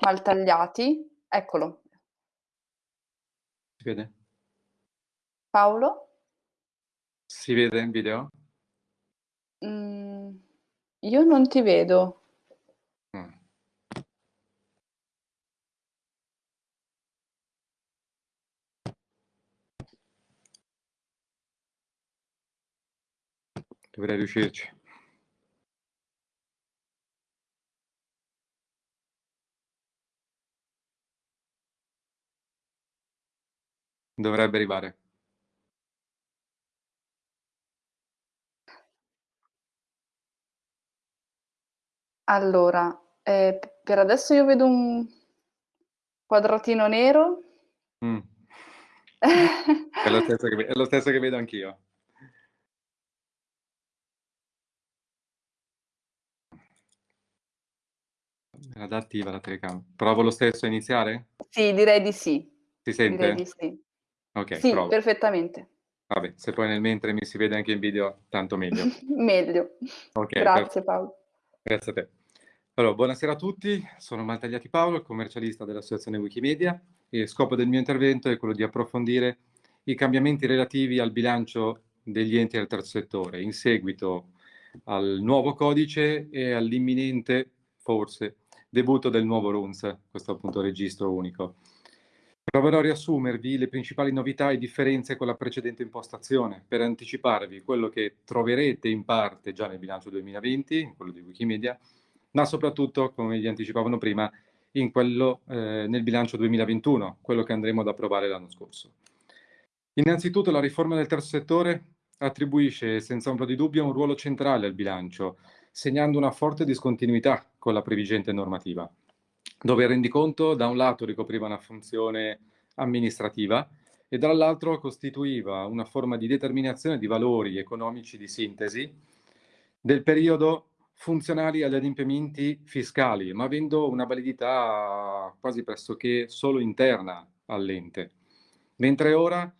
[SPEAKER 2] Maltagliati. Eccolo.
[SPEAKER 4] Si vede?
[SPEAKER 2] Paolo?
[SPEAKER 4] Si vede in video?
[SPEAKER 2] Mm, io non ti vedo. Mm.
[SPEAKER 4] Dovrei riuscirci. Dovrebbe arrivare.
[SPEAKER 2] Allora, eh, per adesso io vedo un quadratino nero.
[SPEAKER 4] Mm. [laughs] è, lo stesso che, è lo stesso che vedo anch'io. Era attiva la telecamera. Provo lo stesso a iniziare?
[SPEAKER 2] Sì, direi di sì.
[SPEAKER 4] Si sente?
[SPEAKER 2] Direi di sì.
[SPEAKER 4] Ok,
[SPEAKER 2] sì,
[SPEAKER 4] provo.
[SPEAKER 2] perfettamente.
[SPEAKER 4] Vabbè, se poi nel mentre mi si vede anche in video, tanto meglio. [laughs]
[SPEAKER 2] meglio.
[SPEAKER 4] Okay,
[SPEAKER 2] Grazie per... Paolo.
[SPEAKER 4] Grazie a te. Allora, buonasera a tutti, sono Maltagliati Paolo, commercialista dell'associazione Wikimedia e il scopo del mio intervento è quello di approfondire i cambiamenti relativi al bilancio degli enti del terzo settore in seguito al nuovo codice e all'imminente, forse, debutto del nuovo RUNS, questo appunto registro unico. Proverò a riassumervi le principali novità e differenze con la precedente impostazione per anticiparvi quello che troverete in parte già nel bilancio 2020, quello di Wikimedia, ma soprattutto, come vi anticipavano prima, quello eh, nel bilancio 2021, quello che andremo ad approvare l'anno scorso. Innanzitutto la riforma del terzo settore attribuisce senza ombra di dubbio un ruolo centrale al bilancio, segnando una forte discontinuità con la previgente normativa dove il rendiconto da un lato ricopriva una funzione amministrativa e dall'altro costituiva una forma di determinazione di valori economici di sintesi del periodo funzionali agli adempimenti fiscali, ma avendo una validità quasi pressoché solo interna all'ente. Mentre ora,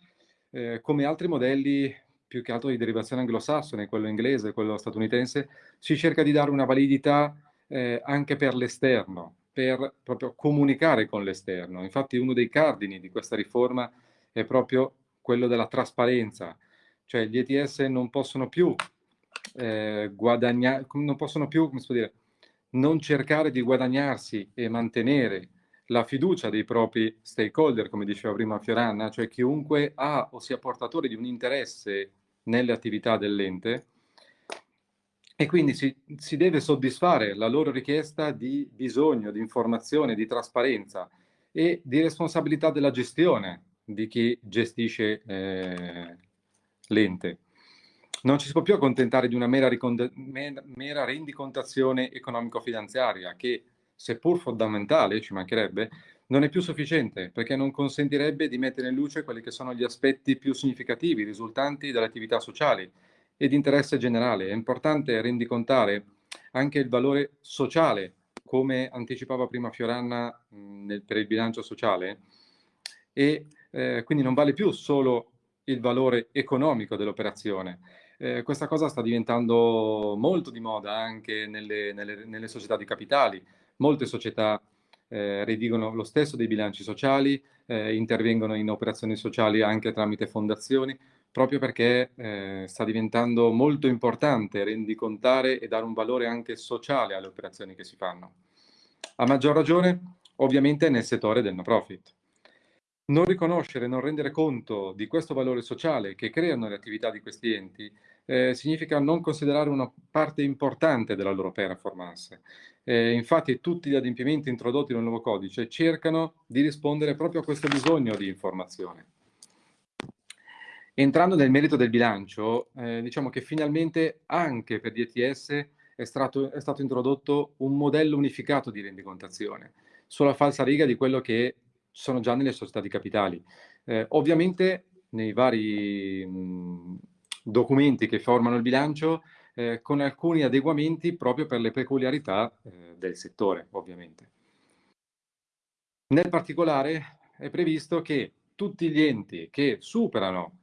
[SPEAKER 4] eh, come altri modelli più che altro di derivazione anglosassone, quello inglese, quello statunitense, si cerca di dare una validità eh, anche per l'esterno, per proprio comunicare con l'esterno. Infatti uno dei cardini di questa riforma è proprio quello della trasparenza, cioè gli ETS non possono più eh, guadagnare, non possono più, come si può dire, non cercare di guadagnarsi e mantenere la fiducia dei propri stakeholder, come diceva prima Fioranna, cioè chiunque ha o sia portatore di un interesse nelle attività dell'ente, e quindi si, si, deve soddisfare la loro richiesta di bisogno, di informazione, di trasparenza e di responsabilità della gestione di chi gestisce eh, l'ente. Non ci si può più accontentare di una mera, mera rendicontazione economico-finanziaria che, seppur fondamentale, ci mancherebbe, non è più sufficiente perché non consentirebbe di mettere in luce quelli che sono gli aspetti più significativi risultanti dalle attività sociali e di interesse generale. È importante rendicontare anche il valore sociale, come anticipava prima Fioranna mh, nel, per il bilancio sociale, e eh, quindi non vale più solo il valore economico dell'operazione, eh, questa cosa sta diventando molto di moda anche nelle, nelle, nelle società di capitali. Molte società eh, redigono lo stesso dei bilanci sociali, eh, intervengono in operazioni sociali anche tramite fondazioni, proprio perché eh, sta diventando molto importante rendicontare e dare un valore anche sociale alle operazioni che si fanno. A maggior ragione, ovviamente, nel settore del no profit. Non riconoscere, non rendere conto di questo valore sociale che creano le attività di questi enti eh, significa non considerare una parte importante della loro performance. Eh, infatti tutti gli adempimenti introdotti nel nuovo codice cercano di rispondere proprio a questo bisogno di informazione. Entrando nel merito del bilancio, eh, diciamo che finalmente anche per DTS è stato, è stato introdotto un modello unificato di rendicontazione, sulla falsa riga di quello che sono già nelle società di capitali. Eh, ovviamente nei vari mh, documenti che formano il bilancio eh, con alcuni adeguamenti proprio per le peculiarità eh, del settore, ovviamente. Nel particolare è previsto che tutti gli enti che superano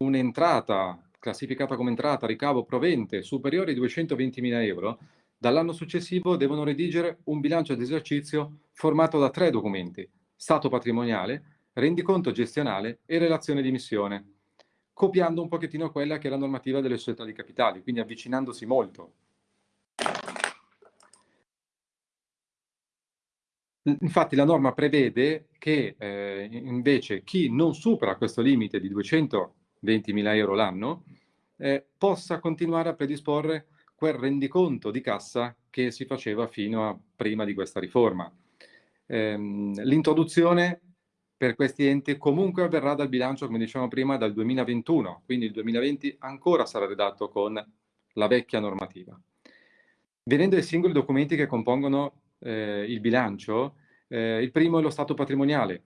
[SPEAKER 4] un'entrata classificata come entrata, ricavo provente superiore ai 220.000 euro, dall'anno successivo devono redigere un bilancio d'esercizio formato da tre documenti, stato patrimoniale, rendiconto gestionale e relazione di missione, copiando un pochettino quella che è la normativa delle società di capitali, quindi avvicinandosi molto. Infatti la norma prevede che eh, invece chi non supera questo limite di 220.000 euro l'anno eh, possa continuare a predisporre quel rendiconto di cassa che si faceva fino a prima di questa riforma. Ehm, l'introduzione per questi enti comunque avverrà dal bilancio, come dicevamo prima, dal 2021, quindi il 2020 ancora sarà redatto con la vecchia normativa. Venendo ai singoli documenti che compongono eh, il bilancio, eh, il primo è lo stato patrimoniale.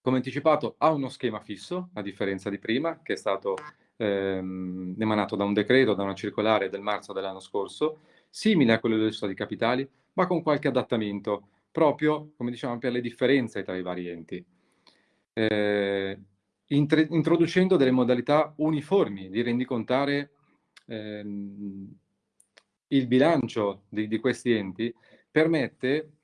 [SPEAKER 4] Come anticipato ha uno schema fisso, a differenza di prima, che è stato ehm, emanato da un decreto, da una circolare del marzo dell'anno scorso, simile a quello delle società di capitali, ma con qualche adattamento proprio, come diciamo, per le differenze tra i vari enti, eh, introducendo delle modalità uniformi di rendicontare ehm, il bilancio di, di questi enti, permette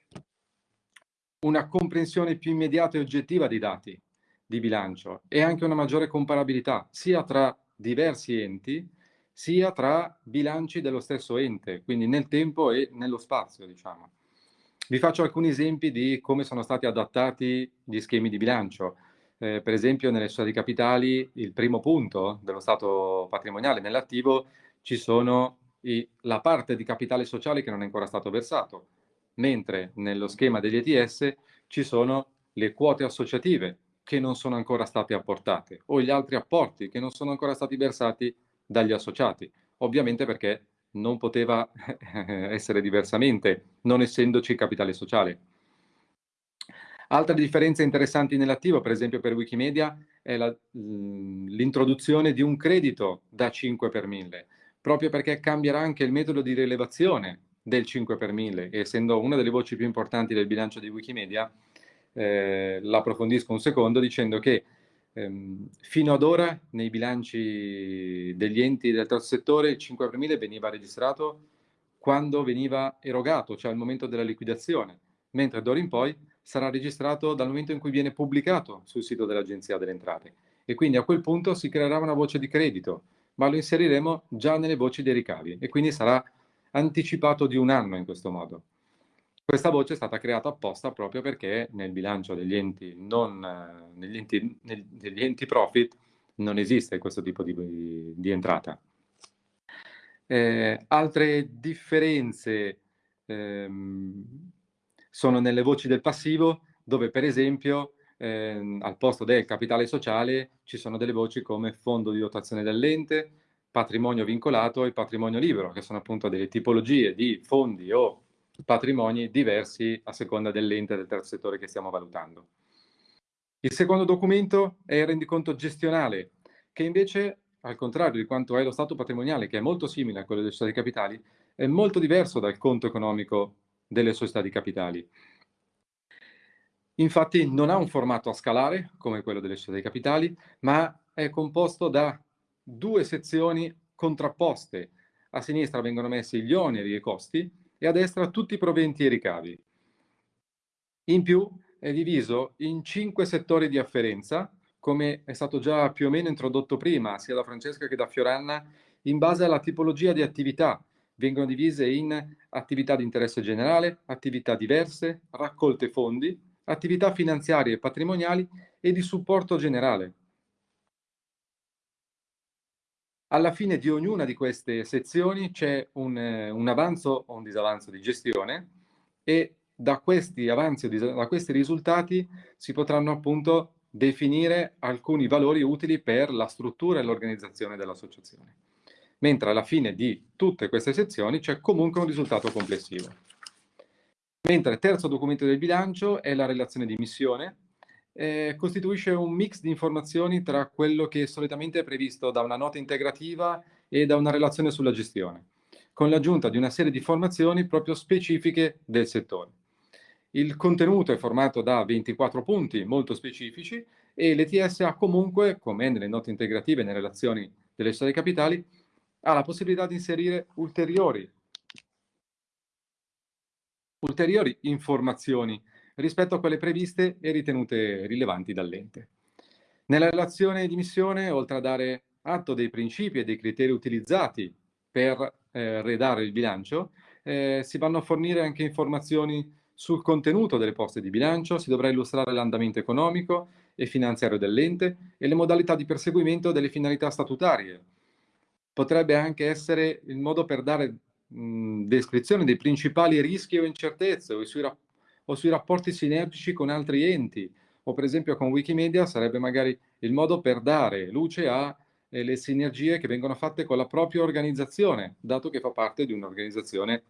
[SPEAKER 4] una comprensione più immediata e oggettiva dei dati di bilancio e anche una maggiore comparabilità sia tra diversi enti sia tra bilanci dello stesso ente, quindi nel tempo e nello spazio, diciamo. Vi faccio alcuni esempi di come sono stati adattati gli schemi di bilancio. Eh, per esempio nelle società di capitali il primo punto dello stato patrimoniale nell'attivo ci sono i, la parte di capitale sociale che non è ancora stato versato, mentre nello schema degli ETS ci sono le quote associative che non sono ancora state apportate o gli altri apporti che non sono ancora stati versati dagli associati, ovviamente perché non poteva [laughs] essere diversamente, non essendoci capitale sociale. Altre differenze interessanti nell'attivo, per esempio per Wikimedia, è l'introduzione di un credito da 5 per 1000, proprio perché cambierà anche il metodo di rilevazione del 5 per 1000, essendo una delle voci più importanti del bilancio di Wikimedia, eh, l'approfondisco un secondo dicendo che ehm, fino ad ora nei bilanci degli enti del terzo settore il 5 aprile veniva registrato quando veniva erogato, cioè al momento della liquidazione, mentre d'ora in poi sarà registrato dal momento in cui viene pubblicato sul sito dell'Agenzia delle Entrate. E quindi a quel punto si creerà una voce di credito, ma lo inseriremo già nelle voci dei ricavi e quindi sarà anticipato di un anno in questo modo. Questa voce è stata creata apposta proprio perché nel bilancio degli enti, non, negli, enti, negli enti profit non esiste questo tipo di, di entrata. Eh, altre differenze ehm, sono nelle voci del passivo, dove per esempio eh, al posto del capitale sociale ci sono delle voci come fondo di dotazione dell'ente, patrimonio vincolato e patrimonio libero, che sono appunto delle tipologie di fondi o patrimoni diversi a seconda dell'ente del terzo settore che stiamo valutando. Il secondo documento è il rendiconto gestionale, che invece, al contrario di quanto è lo stato patrimoniale, che è molto simile a quello delle società di capitali, è molto diverso dal conto economico delle società di capitali. Infatti non ha un formato a scalare, come quello delle società di capitali, ma è composto da due sezioni contrapposte. A sinistra vengono messi gli oneri e i costi e a destra tutti i proventi e i ricavi. In più è diviso in cinque settori di afferenza, come è stato già più o meno introdotto prima, sia da Francesca che da Fioranna, in base alla tipologia di attività. Vengono divise in attività di interesse generale, attività diverse, raccolte fondi, attività finanziarie e patrimoniali e di supporto generale. Alla fine di ognuna di queste sezioni c'è un, eh, un, avanzo o un disavanzo di gestione e da questi avanzi o da questi risultati si potranno appunto definire alcuni valori utili per la struttura e l'organizzazione dell'associazione. Mentre alla fine di tutte queste sezioni c'è comunque un risultato complessivo. Mentre il terzo documento del bilancio è la relazione di missione, eh, costituisce un mix di informazioni tra quello che solitamente è previsto da una nota integrativa e da una relazione sulla gestione, con l'aggiunta di una serie di informazioni proprio specifiche del settore. Il contenuto è formato da 24 punti molto specifici e l'ETS ha comunque, come nelle note integrative e nelle relazioni delle società capitali, ha la possibilità di inserire ulteriori ulteriori informazioni rispetto a quelle previste e ritenute rilevanti dall'ente. Nella relazione di missione, oltre a dare atto dei principi e dei criteri utilizzati per eh, redare il bilancio, eh, si vanno a fornire anche informazioni sul contenuto delle poste di bilancio, si dovrà illustrare l'andamento economico e finanziario dell'ente e le modalità di perseguimento delle finalità statutarie. Potrebbe anche essere il modo per dare mh, descrizione dei principali rischi o incertezze o sui, o sui rapporti sinergici con altri enti, o per esempio con Wikimedia sarebbe magari il modo per dare luce a eh, sinergie che vengono fatte con la propria organizzazione, dato che fa parte di un'organizzazione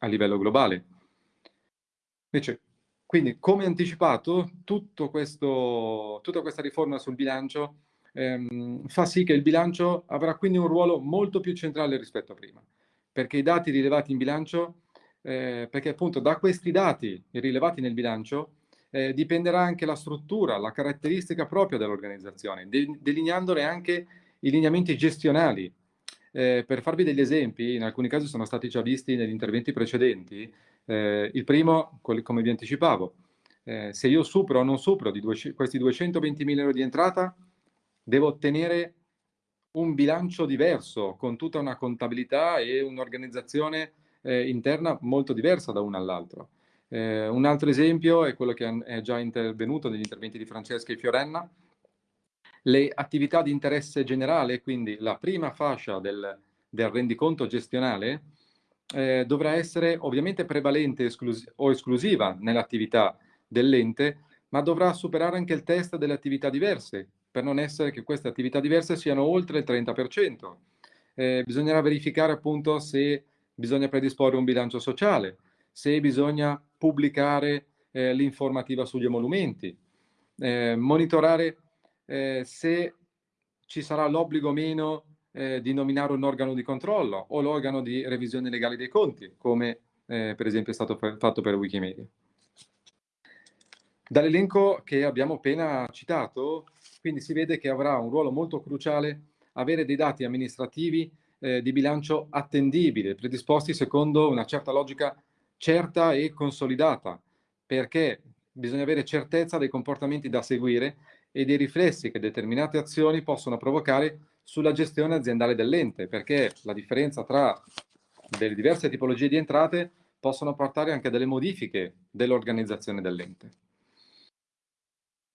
[SPEAKER 4] a livello globale. Invece, quindi, come anticipato, questo, tutta questa riforma sul bilancio ehm, fa sì che il bilancio avrà quindi un ruolo molto più centrale rispetto a prima perché i dati rilevati in bilancio, eh, perché appunto da questi dati rilevati nel bilancio eh, dipenderà anche la struttura, la caratteristica propria dell'organizzazione, de delineandole anche i lineamenti gestionali. Eh, per farvi degli esempi, in alcuni casi sono stati già visti negli interventi precedenti, eh, il primo, come vi anticipavo, eh, se io supero o non supero di questi 220.000 euro di entrata, devo ottenere un bilancio diverso, con tutta una contabilità e un'organizzazione eh, interna molto diversa da uno all'altro. Eh, un altro esempio è quello che è già intervenuto negli interventi di Francesca e Fiorenna, le attività di interesse generale, quindi la prima fascia del, del rendiconto gestionale, eh, dovrà essere ovviamente prevalente esclus o esclusiva nell'attività dell'ente, ma dovrà superare anche il test delle attività diverse, per non essere che queste attività diverse siano oltre il 30%. Eh, bisognerà verificare appunto se bisogna predisporre un bilancio sociale, se bisogna pubblicare eh, l'informativa sugli emolumenti, eh, monitorare eh, se ci sarà l'obbligo o meno eh, di nominare un organo di controllo o l'organo di revisione legale dei conti, come eh, per esempio è stato fatto per Wikimedia. Dall'elenco che abbiamo appena citato quindi si vede che avrà un ruolo molto cruciale avere dei dati amministrativi eh, di bilancio attendibile, predisposti secondo una certa logica certa e consolidata, perché bisogna avere certezza dei comportamenti da seguire e dei riflessi che determinate azioni possono provocare sulla gestione aziendale dell'ente, perché la differenza tra delle diverse tipologie di entrate possono portare anche a delle modifiche dell'organizzazione dell'ente.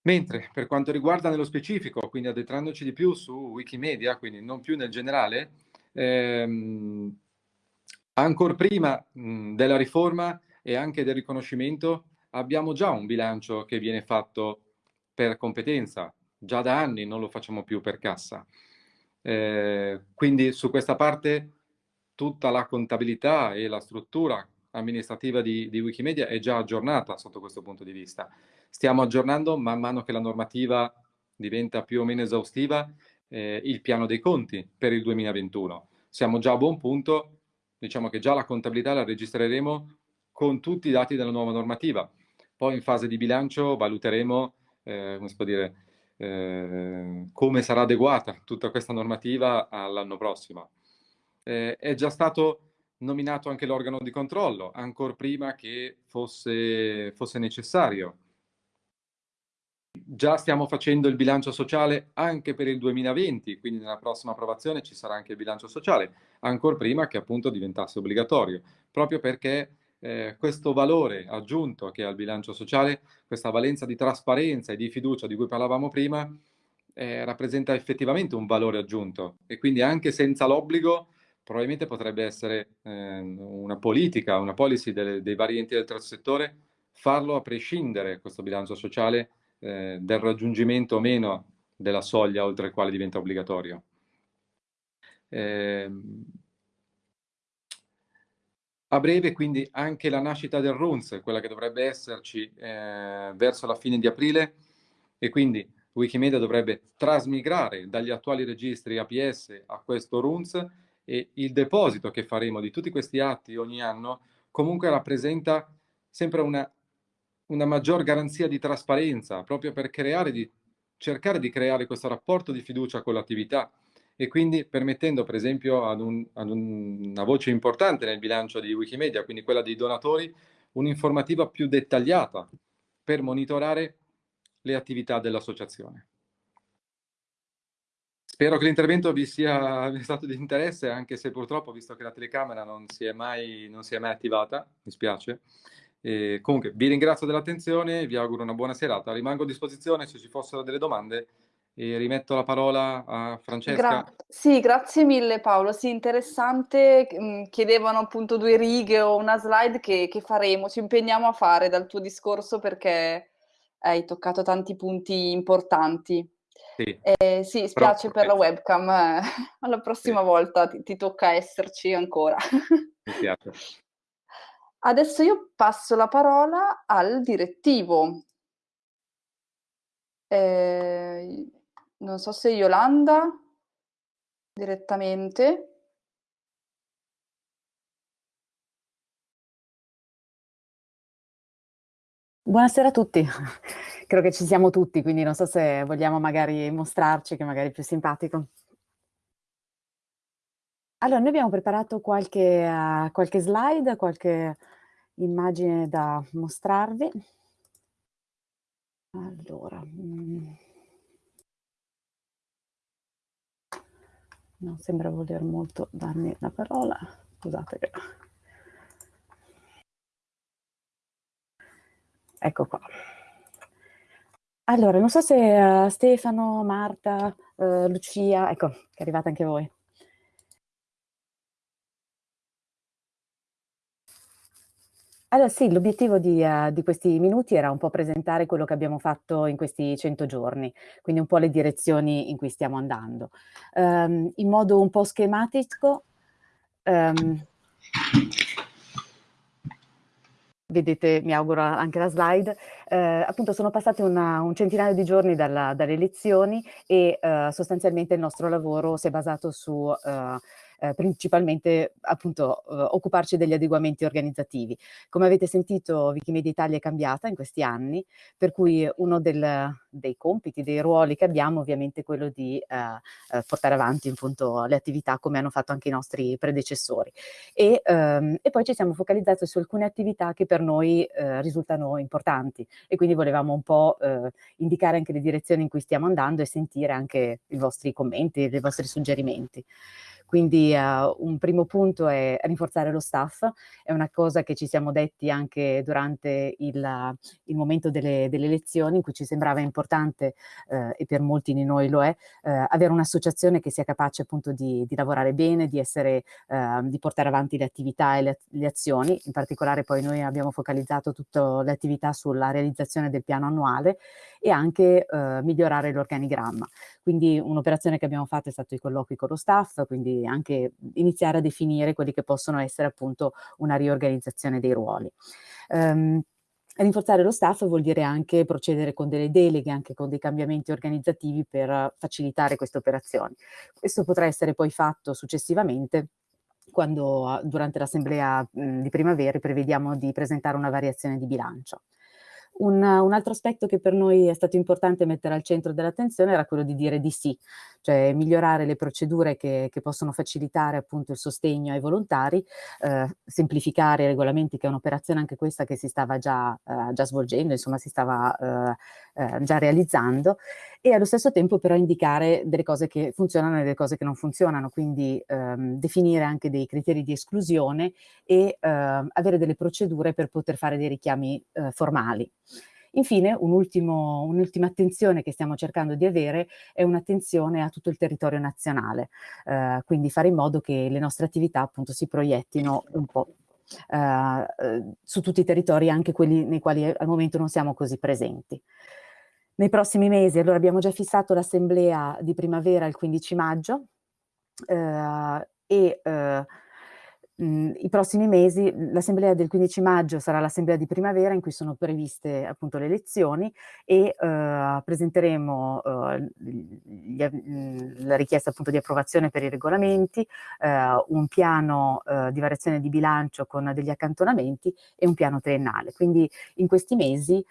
[SPEAKER 4] Mentre per quanto riguarda nello specifico, quindi addentrandoci di più su Wikimedia, quindi non più nel generale, ehm, ancora prima mh, della riforma e anche del riconoscimento abbiamo già un bilancio che viene fatto per competenza, già da anni non lo facciamo più per cassa. Eh, quindi su questa parte tutta la contabilità e la struttura amministrativa di, di, Wikimedia è già aggiornata sotto questo punto di vista. Stiamo aggiornando man mano che la normativa diventa più o meno esaustiva eh, il piano dei conti per il 2021. Siamo già a buon punto, diciamo che già la contabilità la registreremo con tutti i dati della nuova normativa. Poi in fase di bilancio valuteremo eh, come, si può dire, eh, come sarà adeguata tutta questa normativa all'anno prossimo. Eh, è già stato nominato anche l'organo di controllo, ancora prima che fosse, fosse necessario. Già stiamo facendo il bilancio sociale anche per il 2020, quindi nella prossima approvazione ci sarà anche il bilancio sociale, ancora prima che appunto diventasse obbligatorio, proprio perché eh, questo valore aggiunto che ha il bilancio sociale, questa valenza di trasparenza e di fiducia di cui parlavamo prima, eh, rappresenta effettivamente un valore aggiunto. E quindi anche senza l'obbligo probabilmente potrebbe essere eh, una politica, una policy delle, dei vari enti del terzo settore, farlo a prescindere questo bilancio sociale eh, del raggiungimento o meno della soglia oltre il quale diventa obbligatorio. Eh, a breve quindi anche la nascita del RUNS, quella che dovrebbe esserci eh, verso la fine di aprile e quindi Wikimedia dovrebbe trasmigrare dagli attuali registri APS a questo RUNS e il deposito che faremo di tutti questi atti ogni anno comunque rappresenta sempre una, una maggior garanzia di trasparenza proprio per creare di, cercare di creare questo rapporto di fiducia con l'attività e quindi permettendo per esempio ad, un, ad un, una voce importante nel bilancio di Wikimedia, quindi quella dei donatori, un'informativa più dettagliata per monitorare le attività dell'associazione. Spero che l'intervento vi sia [laughs] stato di interesse, anche se purtroppo, visto che la telecamera non si è mai, si è mai attivata, mi spiace. E comunque, vi ringrazio dell'attenzione e vi auguro una buona serata. Rimango a disposizione se ci fossero delle domande e rimetto la parola a Francesca.
[SPEAKER 2] Gra sì, grazie mille Paolo, sì, interessante, mm, chiedevano appunto due righe o una slide che, che faremo, ci impegniamo a fare dal tuo discorso perché hai toccato tanti punti importanti. Sì, eh, sì spiace per la webcam, eh, [laughs] alla prossima sì. volta ti, ti, tocca esserci ancora. Mi piace. [laughs] Adesso io passo la parola al direttivo. Eh, non so se Yolanda direttamente.
[SPEAKER 5] Buonasera a tutti, [laughs] credo che ci siamo tutti, quindi non so se vogliamo magari mostrarci, che magari è più simpatico. Allora, noi abbiamo preparato qualche, uh, qualche slide, qualche immagine da mostrarvi. Allora, mm. non sembra voler molto darmi la parola, scusate che... Ecco qua. Allora, non so se uh, Stefano, Marta, uh, Lucia, ecco, che è arrivata anche voi. Allora sì, l'obiettivo di, uh, di, questi minuti era un po' presentare quello che abbiamo fatto in questi 100 giorni, quindi un po' le direzioni in cui stiamo andando. Um, in modo un po' schematico, um, vedete, mi auguro anche la slide, eh, appunto sono passati una, un centinaio di giorni dalla, dalle elezioni e eh, sostanzialmente il nostro lavoro si è basato su... Eh, eh, principalmente appunto eh, occuparci degli adeguamenti organizzativi. Come avete sentito Wikimedia Italia è cambiata in questi anni, per cui uno del, dei compiti, dei ruoli che abbiamo ovviamente è quello di eh, eh, portare avanti appunto le attività come hanno fatto anche i nostri predecessori. E, ehm, e poi ci siamo focalizzati su alcune attività che per noi eh, risultano importanti e quindi volevamo un po' eh, indicare anche le direzioni in cui stiamo andando e sentire anche i vostri commenti, i vostri suggerimenti. Quindi uh, un primo punto è rinforzare lo staff, è una cosa che ci siamo detti anche durante il, il momento delle, delle, elezioni in cui ci sembrava importante, uh, e per molti di noi lo è, uh, avere un'associazione che sia capace appunto di, di lavorare bene, di, essere, di portare avanti le attività e le, le, azioni, in particolare poi noi abbiamo focalizzato tutte le attività sulla realizzazione del piano annuale e anche migliorare l'organigramma. Quindi un'operazione che abbiamo fatto è stato i colloqui con lo staff, quindi anche iniziare a definire quelli che possono essere appunto una riorganizzazione dei ruoli. Um, Rinforzare lo staff vuol dire anche procedere con delle deleghe, anche con dei cambiamenti organizzativi per facilitare queste operazioni. Questo potrà essere poi fatto successivamente quando durante l'assemblea di primavera prevediamo di presentare una variazione di bilancio. Un, un, altro aspetto che per noi è stato importante mettere al centro dell'attenzione era quello di dire di sì, cioè migliorare le procedure che, che possono facilitare appunto il sostegno ai volontari, eh, semplificare i regolamenti, che è un'operazione anche questa che si stava già, eh, già svolgendo, insomma si stava eh, eh già realizzando, e allo stesso tempo però indicare delle cose che funzionano e delle cose che non funzionano, quindi ehm, definire anche dei criteri di esclusione e ehm, avere delle procedure per poter fare dei richiami eh, formali. Infine, un'ultima un attenzione che stiamo cercando di avere è un'attenzione a tutto il territorio nazionale, eh, quindi fare in modo che le nostre attività appunto si proiettino un po' eh, su tutti i territori, anche quelli nei quali al momento non siamo così presenti. Nei prossimi mesi, allora abbiamo già fissato l'assemblea di primavera il 15 maggio eh, e eh, I prossimi mesi, l'assemblea del 15 maggio sarà l'assemblea di primavera in cui sono previste appunto le elezioni e uh, presenteremo uh, gli, mhmm, la richiesta appunto di approvazione per i regolamenti, uh, un piano di variazione di bilancio con degli accantonamenti e un piano triennale. Quindi in questi mesi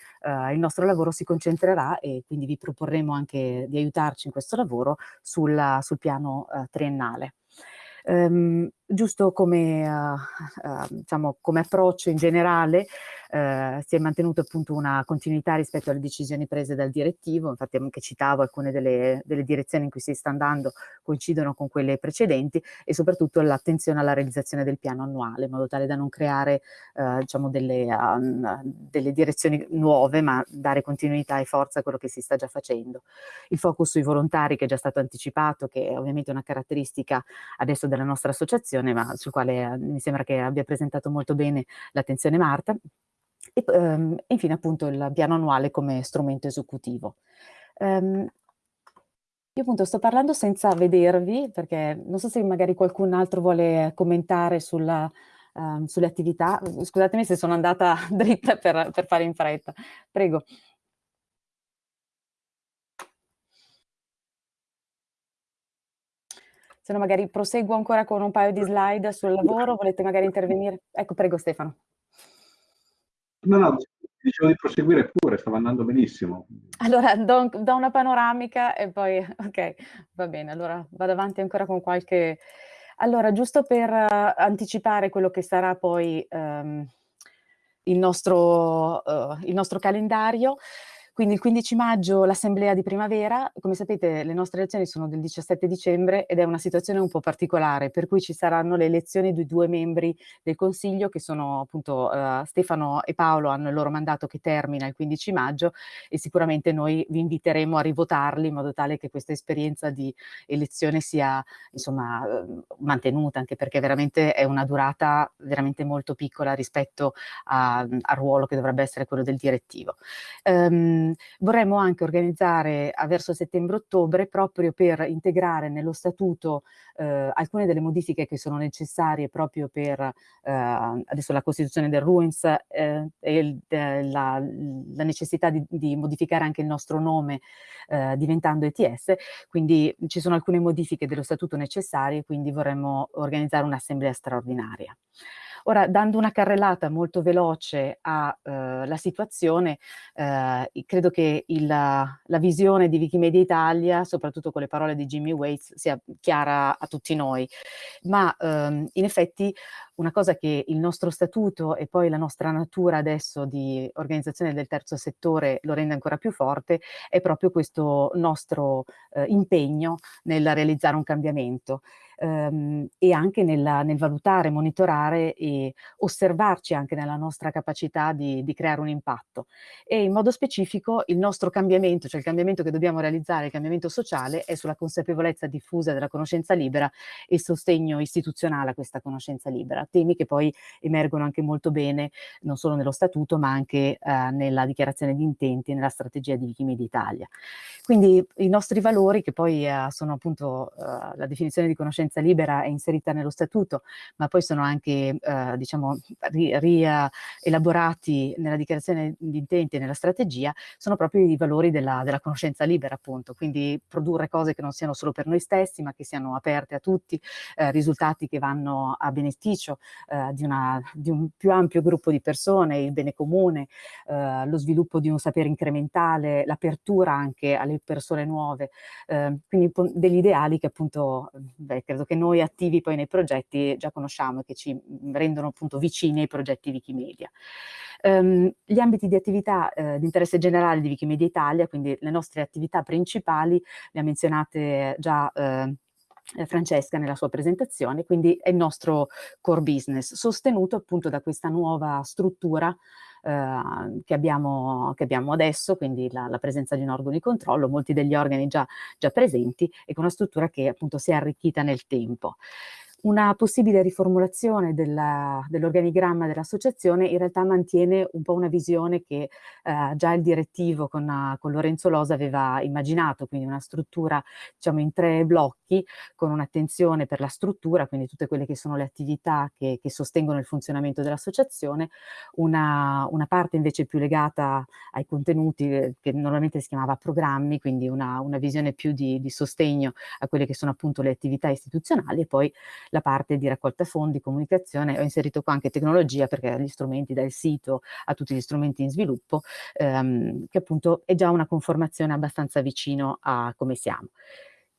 [SPEAKER 5] il nostro lavoro si concentrerà e quindi vi proporremo anche di aiutarci in questo lavoro sulla, sul piano triennale. Um, giusto come, uh, uh, diciamo, come approccio in generale, uh, si è mantenuta appunto una continuità rispetto alle decisioni prese dal direttivo, infatti anche citavo alcune delle, delle direzioni in cui si sta andando coincidono con quelle precedenti e soprattutto l'attenzione alla realizzazione del piano annuale, in modo tale da non creare diciamo delle, um, delle direzioni nuove, ma dare continuità e forza a quello che si sta già facendo. Il focus sui volontari che è già stato anticipato, che è ovviamente una caratteristica adesso della nostra associazione, questione, ma sul quale eh, mi sembra che abbia presentato molto bene l'attenzione Marta. E ehm, infine appunto il piano annuale come strumento esecutivo. Um, io appunto sto parlando senza vedervi, perché non so se magari qualcun altro vuole commentare sulla, um, sulle attività. Scusatemi se sono andata [laughs] dritta per, per fare in fretta. Prego. Se no magari proseguo ancora con un paio di slide sul lavoro, volete magari intervenire? Ecco, prego Stefano.
[SPEAKER 6] No, no, dicevo di proseguire pure, stava andando benissimo.
[SPEAKER 5] Allora, do, do, una panoramica e poi, ok, va bene, allora vado avanti ancora con qualche... Allora, giusto per uh, anticipare quello che sarà poi um, il, nostro, uh, il nostro calendario, quindi il 15 maggio l'assemblea di primavera, come sapete le nostre elezioni sono del 17 dicembre ed è una situazione un po' particolare, per cui ci saranno le elezioni di due membri del Consiglio che sono appunto uh, Stefano e Paolo hanno il loro mandato che termina il 15 maggio e sicuramente noi vi inviteremo a rivotarli in modo tale che questa esperienza di elezione sia insomma uh, mantenuta, anche perché veramente è una durata veramente molto piccola rispetto a, al ruolo che dovrebbe essere quello del direttivo. Um, ehm, vorremmo anche organizzare verso settembre-ottobre proprio per integrare nello statuto eh, alcune delle modifiche che sono necessarie proprio per eh, adesso la costituzione del RUINS eh, e il, la, la, necessità di, di, modificare anche il nostro nome eh, diventando ETS, quindi ci sono alcune modifiche dello statuto necessarie, quindi vorremmo organizzare un'assemblea straordinaria. Ora, dando una carrellata molto veloce alla eh, situazione, eh, credo che il, la visione di Wikimedia Italia, soprattutto con le parole di Jimmy Waits, sia chiara a tutti noi. Ma ehm, in effetti una cosa che il nostro statuto e poi la nostra natura adesso di organizzazione del terzo settore lo rende ancora più forte è proprio questo nostro eh, impegno nel realizzare un cambiamento ehm, e anche nel, nel, valutare, monitorare e osservarci anche nella nostra capacità di, di, creare un impatto. E in modo specifico il nostro cambiamento, cioè il cambiamento che dobbiamo realizzare, il cambiamento sociale, è sulla consapevolezza diffusa della conoscenza libera e il sostegno istituzionale a questa conoscenza libera, temi che poi emergono anche molto bene non solo nello statuto ma anche eh, nella dichiarazione di intenti e nella strategia di Wikimedia Italia. Quindi i nostri valori che poi eh, sono appunto eh, la definizione di conoscenza conoscenza libera è inserita nello statuto, ma poi sono anche eh, diciamo, rielaborati nella dichiarazione di intenti e nella strategia, sono proprio i valori della, della, conoscenza libera appunto, quindi produrre cose che non siano solo per noi stessi, ma che siano aperte a tutti, eh, risultati che vanno a beneficio eh, di, una, di, un più ampio gruppo di persone, il bene comune, eh, lo sviluppo di un sapere incrementale, l'apertura anche alle persone nuove, eh, quindi degli ideali che appunto, beh, credo che noi attivi poi nei progetti già conosciamo e che ci rendono appunto vicini ai progetti Wikimedia. Um, gli ambiti di attività eh, di interesse generale di Wikimedia Italia, quindi le nostre attività principali, le ha menzionate già eh, Francesca nella sua presentazione, quindi è il nostro core business, sostenuto appunto da questa nuova struttura eh, che, abbiamo, che, abbiamo, adesso, quindi la, la, presenza di un organo di controllo, molti degli organi già, già presenti e con una struttura che appunto si è arricchita nel tempo. Una possibile riformulazione dell'organigramma dell'associazione in realtà mantiene un po' una visione che eh, già il direttivo con, con, Lorenzo Losa aveva immaginato, quindi una struttura diciamo in tre blocchi con un'attenzione per la struttura, quindi tutte quelle che sono le attività che, che sostengono il funzionamento dell'associazione, una, una, parte invece più legata ai contenuti eh, che normalmente si chiamava programmi, quindi una, una visione più di, di sostegno a quelle che sono appunto le attività istituzionali e poi la parte di raccolta fondi, comunicazione, ho inserito qua anche tecnologia perché gli strumenti dal sito a tutti gli strumenti in sviluppo, ehm, che appunto è già una conformazione abbastanza vicino a come siamo.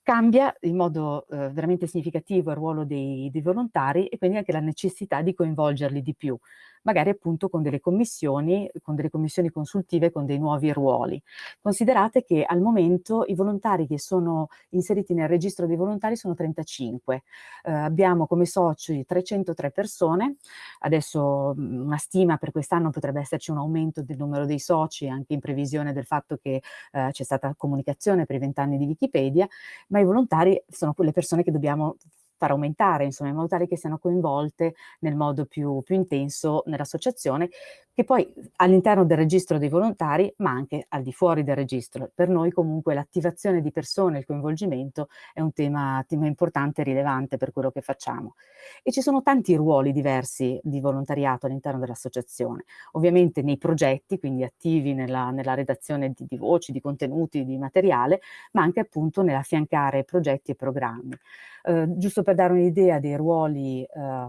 [SPEAKER 5] Cambia in modo eh, veramente significativo il ruolo dei, dei, volontari e quindi anche la necessità di coinvolgerli di più magari appunto con delle commissioni, con delle commissioni consultive, con dei nuovi ruoli. Considerate che al momento i volontari che sono inseriti nel registro dei volontari sono 35. Eh, abbiamo come soci 303 persone, adesso mm, una stima per quest'anno potrebbe esserci un aumento del numero dei soci anche in previsione del fatto che eh, c'è stata comunicazione per i vent'anni di Wikipedia, ma i volontari sono quelle persone che dobbiamo far aumentare, insomma, in modo tale che siano coinvolte nel modo più, più intenso nell'associazione, che poi all'interno del registro dei volontari, ma anche al di fuori del registro. Per noi comunque l'attivazione di persone, il coinvolgimento è un tema, tema importante e rilevante per quello che facciamo. E ci sono tanti ruoli diversi di volontariato all'interno dell'associazione. Ovviamente nei progetti, quindi attivi nella, nella redazione di, di voci, di contenuti, di materiale, ma anche appunto nell'affiancare progetti e programmi. Eh, giusto per dare un'idea dei ruoli eh,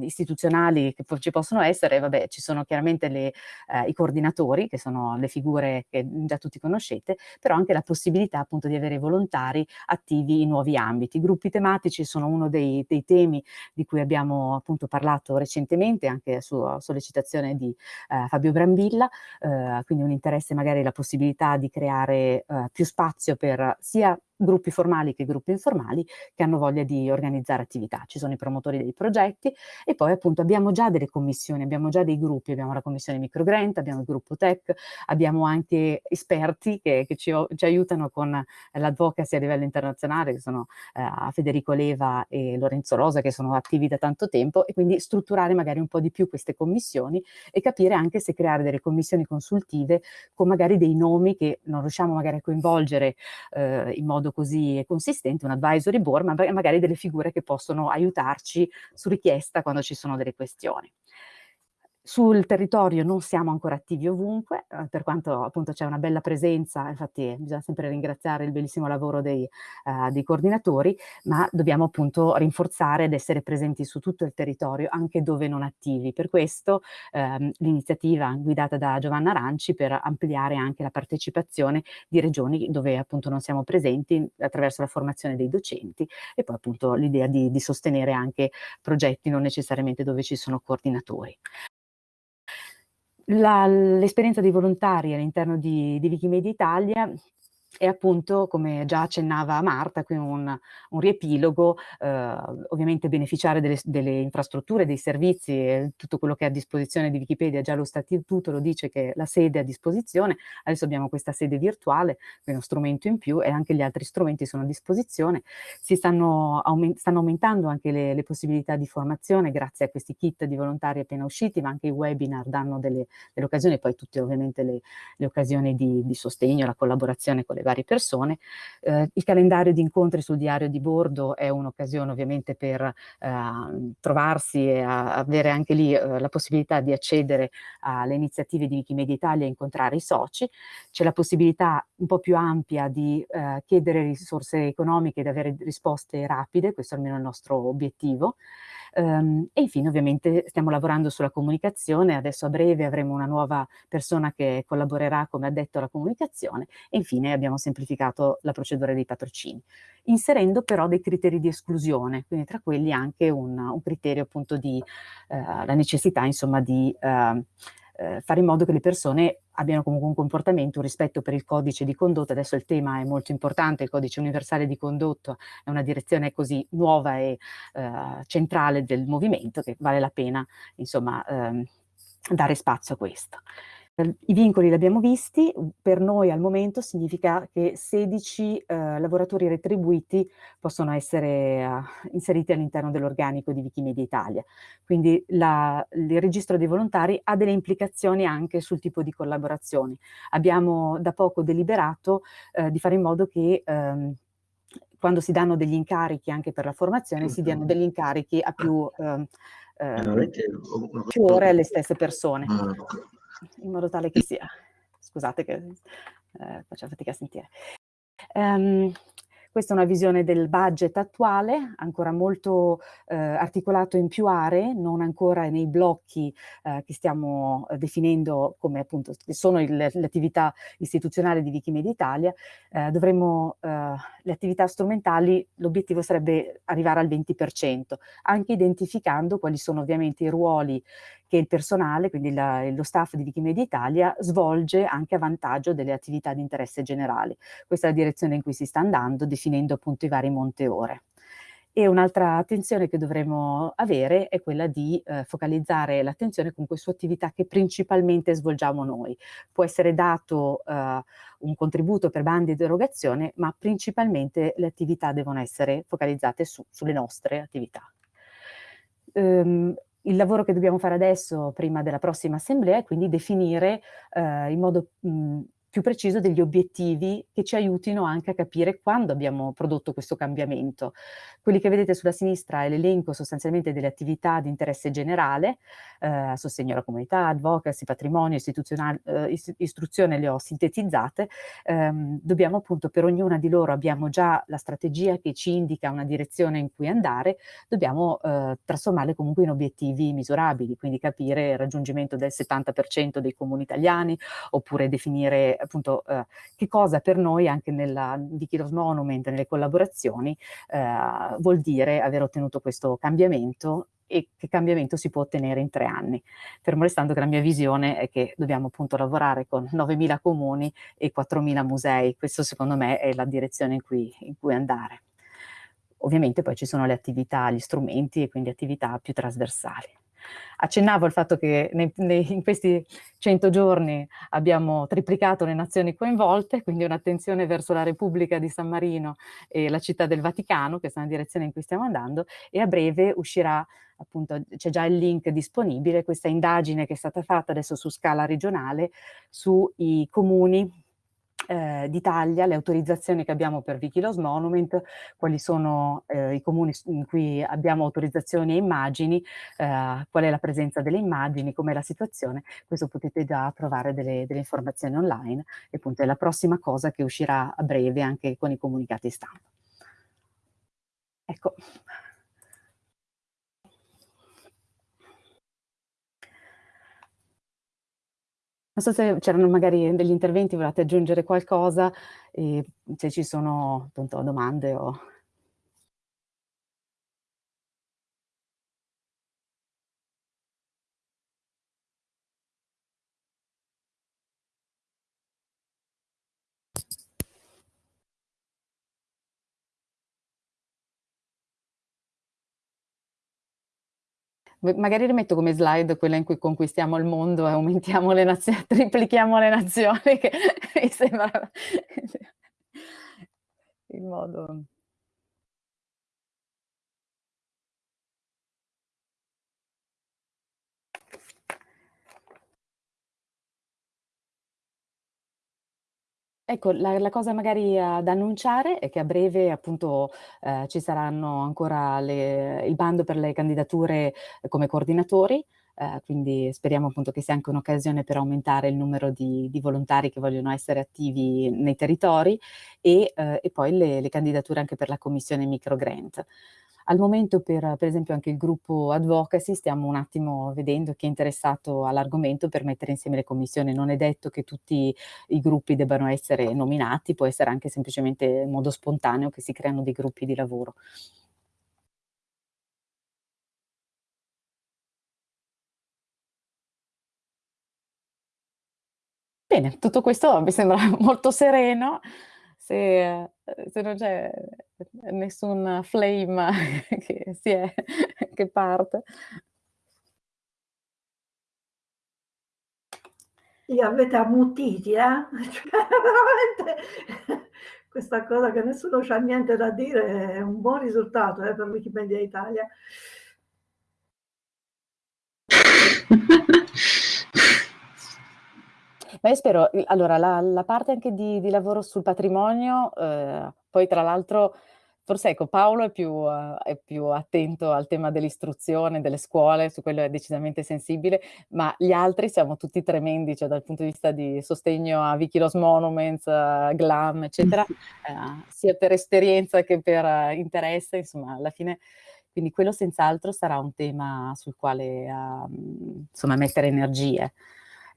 [SPEAKER 5] istituzionali che ci possono essere, vabbè, ci sono chiaramente le, eh, i coordinatori, che sono le figure che già tutti conoscete, però anche la possibilità appunto di avere volontari attivi in nuovi ambiti. I gruppi tematici sono uno dei, dei temi di cui abbiamo appunto parlato recentemente, anche su sollecitazione di eh, Fabio Brambilla, eh, quindi un interesse magari la possibilità di creare più spazio per sia gruppi formali che gruppi informali che hanno voglia di organizzare attività. Ci sono i promotori dei progetti e poi appunto abbiamo già delle commissioni, abbiamo già dei gruppi, abbiamo la commissione microgrant, abbiamo il gruppo tech, abbiamo anche esperti che, che ci, ci, aiutano con l'advocacy a livello internazionale, che sono eh, Federico Leva e Lorenzo Rosa, che sono attivi da tanto tempo, e quindi strutturare magari un po' di più queste commissioni e capire anche se creare delle commissioni consultive con magari dei nomi che non riusciamo magari a coinvolgere eh, in modo così consistente, un advisory board, ma magari delle figure che possono aiutarci su richiesta quando ci sono delle questioni. Sul territorio non siamo ancora attivi ovunque, eh, per quanto appunto c'è una bella presenza, infatti bisogna sempre ringraziare il bellissimo lavoro dei, uh, dei, coordinatori, ma dobbiamo appunto rinforzare ed essere presenti su tutto il territorio, anche dove non attivi. Per questo ehm, l'iniziativa guidata da Giovanna Aranci per ampliare anche la partecipazione di regioni dove appunto non siamo presenti attraverso la formazione dei docenti e poi appunto l'idea di, di sostenere anche progetti non necessariamente dove ci sono coordinatori l'esperienza di volontari all'interno di, di Wikimedia Italia e appunto, come già accennava Marta, qui un, un riepilogo, eh, ovviamente beneficiare delle, delle, infrastrutture, dei servizi e tutto quello che è a disposizione di Wikipedia, già lo statuto lo dice che la sede è a disposizione, adesso abbiamo questa sede virtuale, quindi uno strumento in più e anche gli altri strumenti sono a disposizione, si stanno, aument stanno aumentando anche le, le, possibilità di formazione grazie a questi kit di volontari appena usciti, ma anche i webinar danno delle, delle occasioni, poi tutte ovviamente le, le occasioni di, di sostegno, la collaborazione con le varie persone. Eh, il calendario di incontri sul diario di bordo è un'occasione ovviamente per eh, trovarsi e avere anche lì eh, la possibilità di accedere alle iniziative di Wikimedia Italia e incontrare i soci. C'è la possibilità un po' più ampia di eh, chiedere risorse economiche ed avere risposte rapide, questo è almeno il nostro obiettivo. Um, e infine ovviamente stiamo lavorando sulla comunicazione, adesso a breve avremo una nuova persona che collaborerà come addetto alla comunicazione e infine abbiamo semplificato la procedura dei patrocini, inserendo però dei criteri di esclusione, quindi tra quelli anche un, un criterio appunto di uh, la necessità insomma di uh, eh, fare in modo che le persone abbiano comunque un comportamento, un rispetto per il codice di condotta. Adesso il tema è molto importante, il codice universale di condotta è una direzione così nuova e eh, centrale del movimento che vale la pena insomma ehm, dare spazio a questo. I vincoli li abbiamo visti, per noi al momento significa che 16 eh, lavoratori retribuiti possono essere eh, inseriti all'interno dell'organico di Wikimedia Italia. Quindi la, il registro dei volontari ha delle implicazioni anche sul tipo di collaborazioni. Abbiamo da poco deliberato eh, di fare in modo che ehm, quando si danno degli incarichi anche per la formazione, si diano degli incarichi a più, ehm, ehm, più ore alle stesse persone. In modo tale che sia, scusate che eh, faccio fatica a sentire. Um, questa è una visione del budget attuale, ancora molto eh, articolato in più aree, non ancora nei blocchi eh, che stiamo eh, definendo come appunto sono il, le attività istituzionali di Wikimedia Italia. Eh, dovremmo, eh, le attività strumentali, l'obiettivo sarebbe arrivare al 20%, anche identificando quali sono ovviamente i ruoli che il personale, quindi la, lo staff di Wikimedia Italia, svolge anche a vantaggio delle attività di interesse generale. Questa è la direzione in cui si sta andando, definendo appunto i vari monteore. E un'altra attenzione che dovremo avere è quella di eh, focalizzare l'attenzione comunque su attività che principalmente svolgiamo noi. Può essere dato eh, un contributo per bandi di erogazione, ma principalmente le attività devono essere focalizzate su, sulle nostre attività. Um, il lavoro che dobbiamo fare adesso, prima della prossima assemblea, è quindi definire eh, in modo mh, più preciso degli obiettivi che ci aiutino anche a capire quando abbiamo prodotto questo cambiamento. Quelli che vedete sulla sinistra è l'elenco sostanzialmente delle attività di interesse generale, eh, sostegno alla comunità, advocacy, patrimonio, eh, istruzione le ho sintetizzate, eh, dobbiamo appunto per ognuna di loro abbiamo già la strategia che ci indica una direzione in cui andare, dobbiamo eh, trasformarle comunque in obiettivi misurabili, quindi capire il raggiungimento del 70% dei comuni italiani, oppure definire appunto eh, che cosa per noi anche nella Wikilos Monument, nelle collaborazioni, eh, vuol dire aver ottenuto questo cambiamento e che cambiamento si può ottenere in tre anni. Fermo restando che la mia visione è che dobbiamo appunto lavorare con 9.000 comuni e 4.000 musei, questo secondo me è la direzione in cui, in cui andare. Ovviamente poi ci sono le attività, gli strumenti e quindi attività più trasversali. Accennavo al fatto che nei, nei, in questi 100 giorni abbiamo triplicato le nazioni coinvolte, quindi un'attenzione verso la Repubblica di San Marino e la città del Vaticano, questa è una direzione in cui stiamo andando, e a breve uscirà appunto c'è già il link disponibile, questa indagine che è stata fatta adesso su scala regionale sui comuni eh, d'Italia, le autorizzazioni che abbiamo per Wikilos Monument, quali sono eh, i comuni in cui abbiamo autorizzazioni e immagini, eh, qual è la presenza delle immagini, com'è la situazione, questo potete già trovare delle, delle, informazioni online e appunto è la prossima cosa che uscirà a breve anche con i comunicati stampa. Ecco, Non so se c'erano magari degli interventi, volete aggiungere qualcosa, se ci sono appunto domande o... magari rimetto come slide quella in cui conquistiamo il mondo e aumentiamo le nazioni, [laughs] triplichiamo le nazioni, che [laughs] mi sembra [laughs] il modo... Ecco, la, la, cosa magari da annunciare è che a breve appunto uh, ci saranno ancora le, il bando per le candidature come coordinatori, uh, quindi speriamo appunto che sia anche un'occasione per aumentare il numero di, di, volontari che vogliono essere attivi nei territori e, e poi le, le, candidature anche per la commissione microgrant. Al momento per, per esempio anche il gruppo advocacy stiamo un attimo vedendo chi è interessato all'argomento per mettere insieme le commissioni. Non è detto che tutti i gruppi debbano essere nominati, può essere anche semplicemente in modo spontaneo che si creano dei gruppi di lavoro. Bene, tutto questo mi sembra [laughs] molto sereno se, se non c'è nessun flame [laughs] che, si è, [laughs] che parte.
[SPEAKER 7] Li avete ammutiti, eh? [laughs] Cioè, veramente questa cosa che nessuno c'ha niente da dire è un buon risultato eh, per Wikimedia Italia.
[SPEAKER 5] Ma io spero, allora la, la parte anche di, di, lavoro sul patrimonio, eh, poi tra l'altro forse ecco Paolo è più, uh, è più, attento al tema dell'istruzione, delle scuole, su quello è decisamente sensibile, ma gli altri siamo tutti tremendi, cioè dal punto di vista di sostegno a Wikilos Monuments, uh, GLAM, eccetera, uh, [laughs] sia per esperienza che per interesse, insomma alla fine quindi quello senz'altro sarà un tema sul quale insomma mettere energie.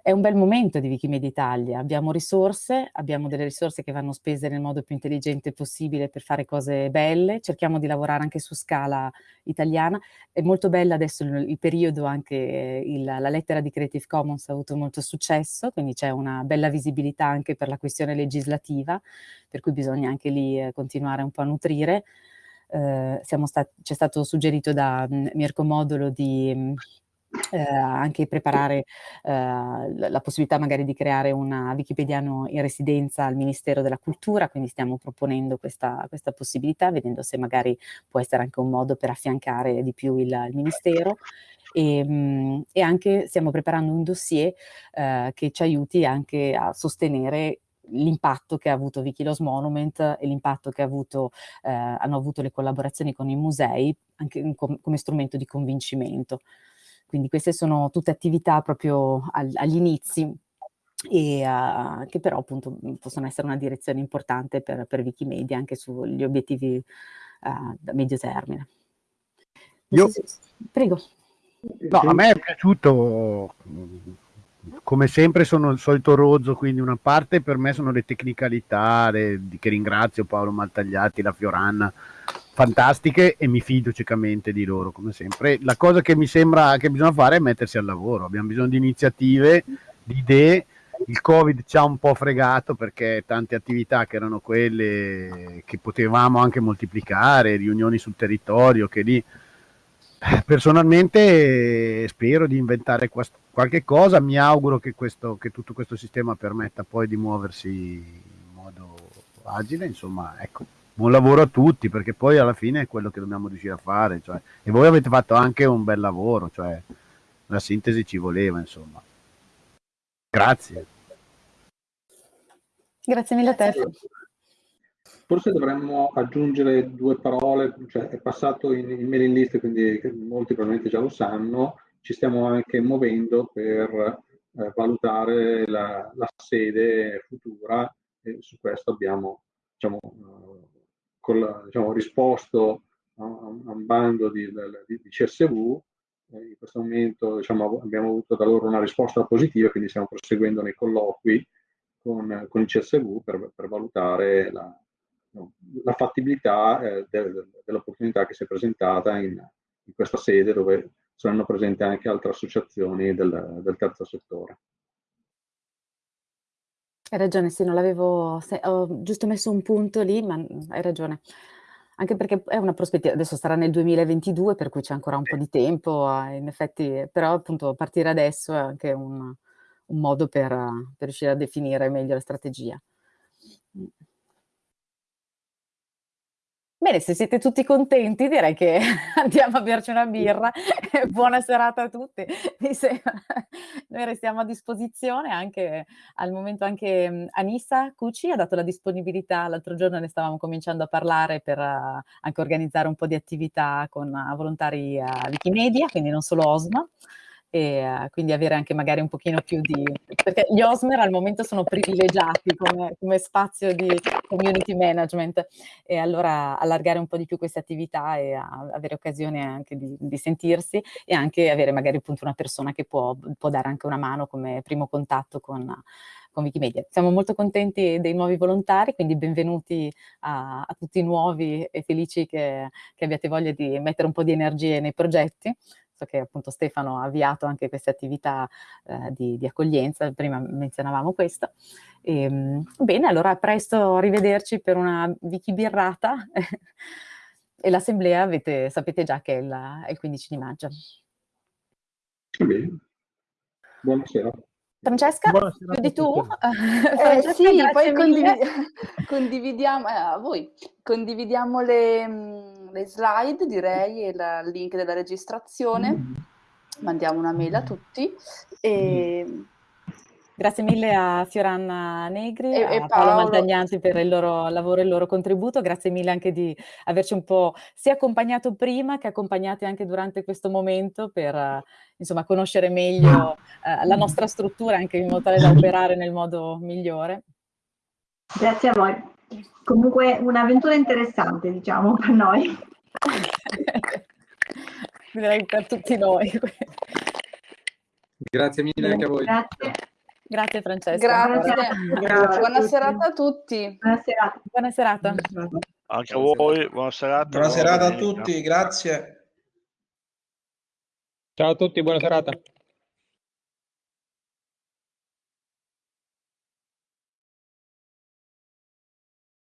[SPEAKER 5] È un bel momento di Wikimedia Italia, abbiamo risorse, abbiamo delle risorse che vanno spese nel modo più intelligente possibile per fare cose belle, cerchiamo di lavorare anche su scala italiana, è molto bella adesso il, il periodo anche, il, la lettera di Creative Commons ha avuto molto successo, quindi c'è una bella visibilità anche per la questione legislativa, per cui bisogna anche lì eh, continuare un po' a nutrire. Eh, c'è stato suggerito da mm, Mirko Modulo di mm, eh, anche preparare eh, la possibilità magari di creare una Wikipediano in residenza al Ministero della Cultura, quindi stiamo proponendo questa, questa possibilità, vedendo se magari può essere anche un modo per affiancare di più il, il Ministero. E, mh, mm, e, anche stiamo preparando un dossier eh, che ci aiuti anche a sostenere l'impatto che ha avuto Wikilos Monument e l'impatto che ha avuto, eh, hanno avuto le collaborazioni con i musei anche com come strumento di convincimento. Quindi queste sono tutte attività proprio al, agli inizi e uh, che però appunto possono essere una direzione importante per, per Wikimedia anche sugli obiettivi uh, da medio termine.
[SPEAKER 8] Io,
[SPEAKER 5] prego.
[SPEAKER 8] No, a me è piaciuto
[SPEAKER 6] come sempre sono il solito rozzo, quindi una parte per me sono le tecnicalità, le, che ringrazio Paolo Maltagliati, la Fioranna, fantastiche e mi fido ciecamente di loro, come sempre. La cosa che mi sembra che bisogna fare è mettersi al lavoro, abbiamo bisogno di iniziative, di idee, il Covid ci ha un po' fregato perché tante attività che erano quelle che potevamo anche moltiplicare, riunioni sul territorio, che lì personalmente spero di inventare qualche cosa, mi auguro che, questo, che tutto questo sistema permetta poi di muoversi in modo agile, insomma, ecco buon lavoro a tutti perché poi alla fine è quello che dobbiamo riuscire a fare cioè, e voi avete fatto anche un bel lavoro cioè la sintesi ci voleva insomma. Grazie.
[SPEAKER 5] Grazie mille a te.
[SPEAKER 6] Forse dovremmo aggiungere due parole cioè è passato in, in mailing list quindi molti probabilmente già lo sanno. Ci stiamo anche muovendo per eh, valutare la, la, sede futura e su questo abbiamo diciamo, col, diciamo, risposto a, a, un bando di, di, di CSV. Eh, in questo momento diciamo, abbiamo avuto da loro una risposta positiva, quindi stiamo proseguendo nei colloqui con, con il CSV per, per valutare la, la fattibilità eh, de, dell'opportunità che si è presentata in, in, questa sede dove saranno presenti anche altre associazioni del, del terzo settore.
[SPEAKER 5] Hai ragione, sì, non l'avevo ho giusto messo un punto lì, ma hai ragione. Anche perché è una prospettiva adesso sarà nel 2022, per cui c'è ancora un po' di tempo, eh, in effetti però appunto partire adesso è anche un un modo per per riuscire a definire meglio la strategia. Bene, se siete tutti contenti direi che [laughs] andiamo a berci una birra. Buona serata a tutti. [laughs] Noi restiamo a disposizione anche al momento anche mhmm, Anissa Cucci ha dato la disponibilità, l'altro giorno ne stavamo cominciando a parlare per uh, anche organizzare un po' di attività con uh, volontari a Wikimedia, quindi non solo Osma e uh, quindi avere anche magari un pochino più di... perché gli Osmer al momento sono privilegiati come, come, spazio di community management e allora allargare un po' di più queste attività e avere occasione anche di, di, sentirsi e anche avere magari appunto una persona che può, può dare anche una mano come primo contatto con, con Wikimedia. Siamo molto contenti dei nuovi volontari, quindi benvenuti a, a tutti i nuovi e felici che, che abbiate voglia di mettere un po' di energie nei progetti so che appunto Stefano ha avviato anche queste attività eh, di, di, accoglienza, prima menzionavamo questo. E, ehm, bene, allora presto arrivederci per una wikibirrata [laughs] e l'assemblea avete, sapete già che è il, è il 15 di maggio.
[SPEAKER 6] Bene, buonasera.
[SPEAKER 5] Francesca, Buonasera chiudi tu? [laughs]
[SPEAKER 2] Eh, sì, poi condiv condividiamo, eh, a voi, condividiamo le, mm, le, slide direi e la, il link della registrazione, mm. mandiamo una mail a tutti e...
[SPEAKER 5] Mm Grazie mille a Fioranna Negri e, a Paolo, Paolo Maltagnanti per il loro lavoro e il loro contributo. Grazie mille anche di averci un po' sia accompagnato prima che accompagnati anche durante questo momento per uh, insomma, conoscere meglio uh, la nostra struttura anche in modo tale da operare nel modo migliore.
[SPEAKER 3] Grazie a voi. Comunque un'avventura interessante, diciamo, per noi. [laughs]
[SPEAKER 5] Direi per tutti noi.
[SPEAKER 4] Grazie mille anche a voi.
[SPEAKER 5] Grazie. Grazie Francesca.
[SPEAKER 2] Grazie. Grazie. Buona serata a tutti.
[SPEAKER 5] Buona serata. Buona serata.
[SPEAKER 8] Anche a voi, buona serata.
[SPEAKER 9] Buona serata a tutti, grazie.
[SPEAKER 10] Ciao a tutti, buona serata.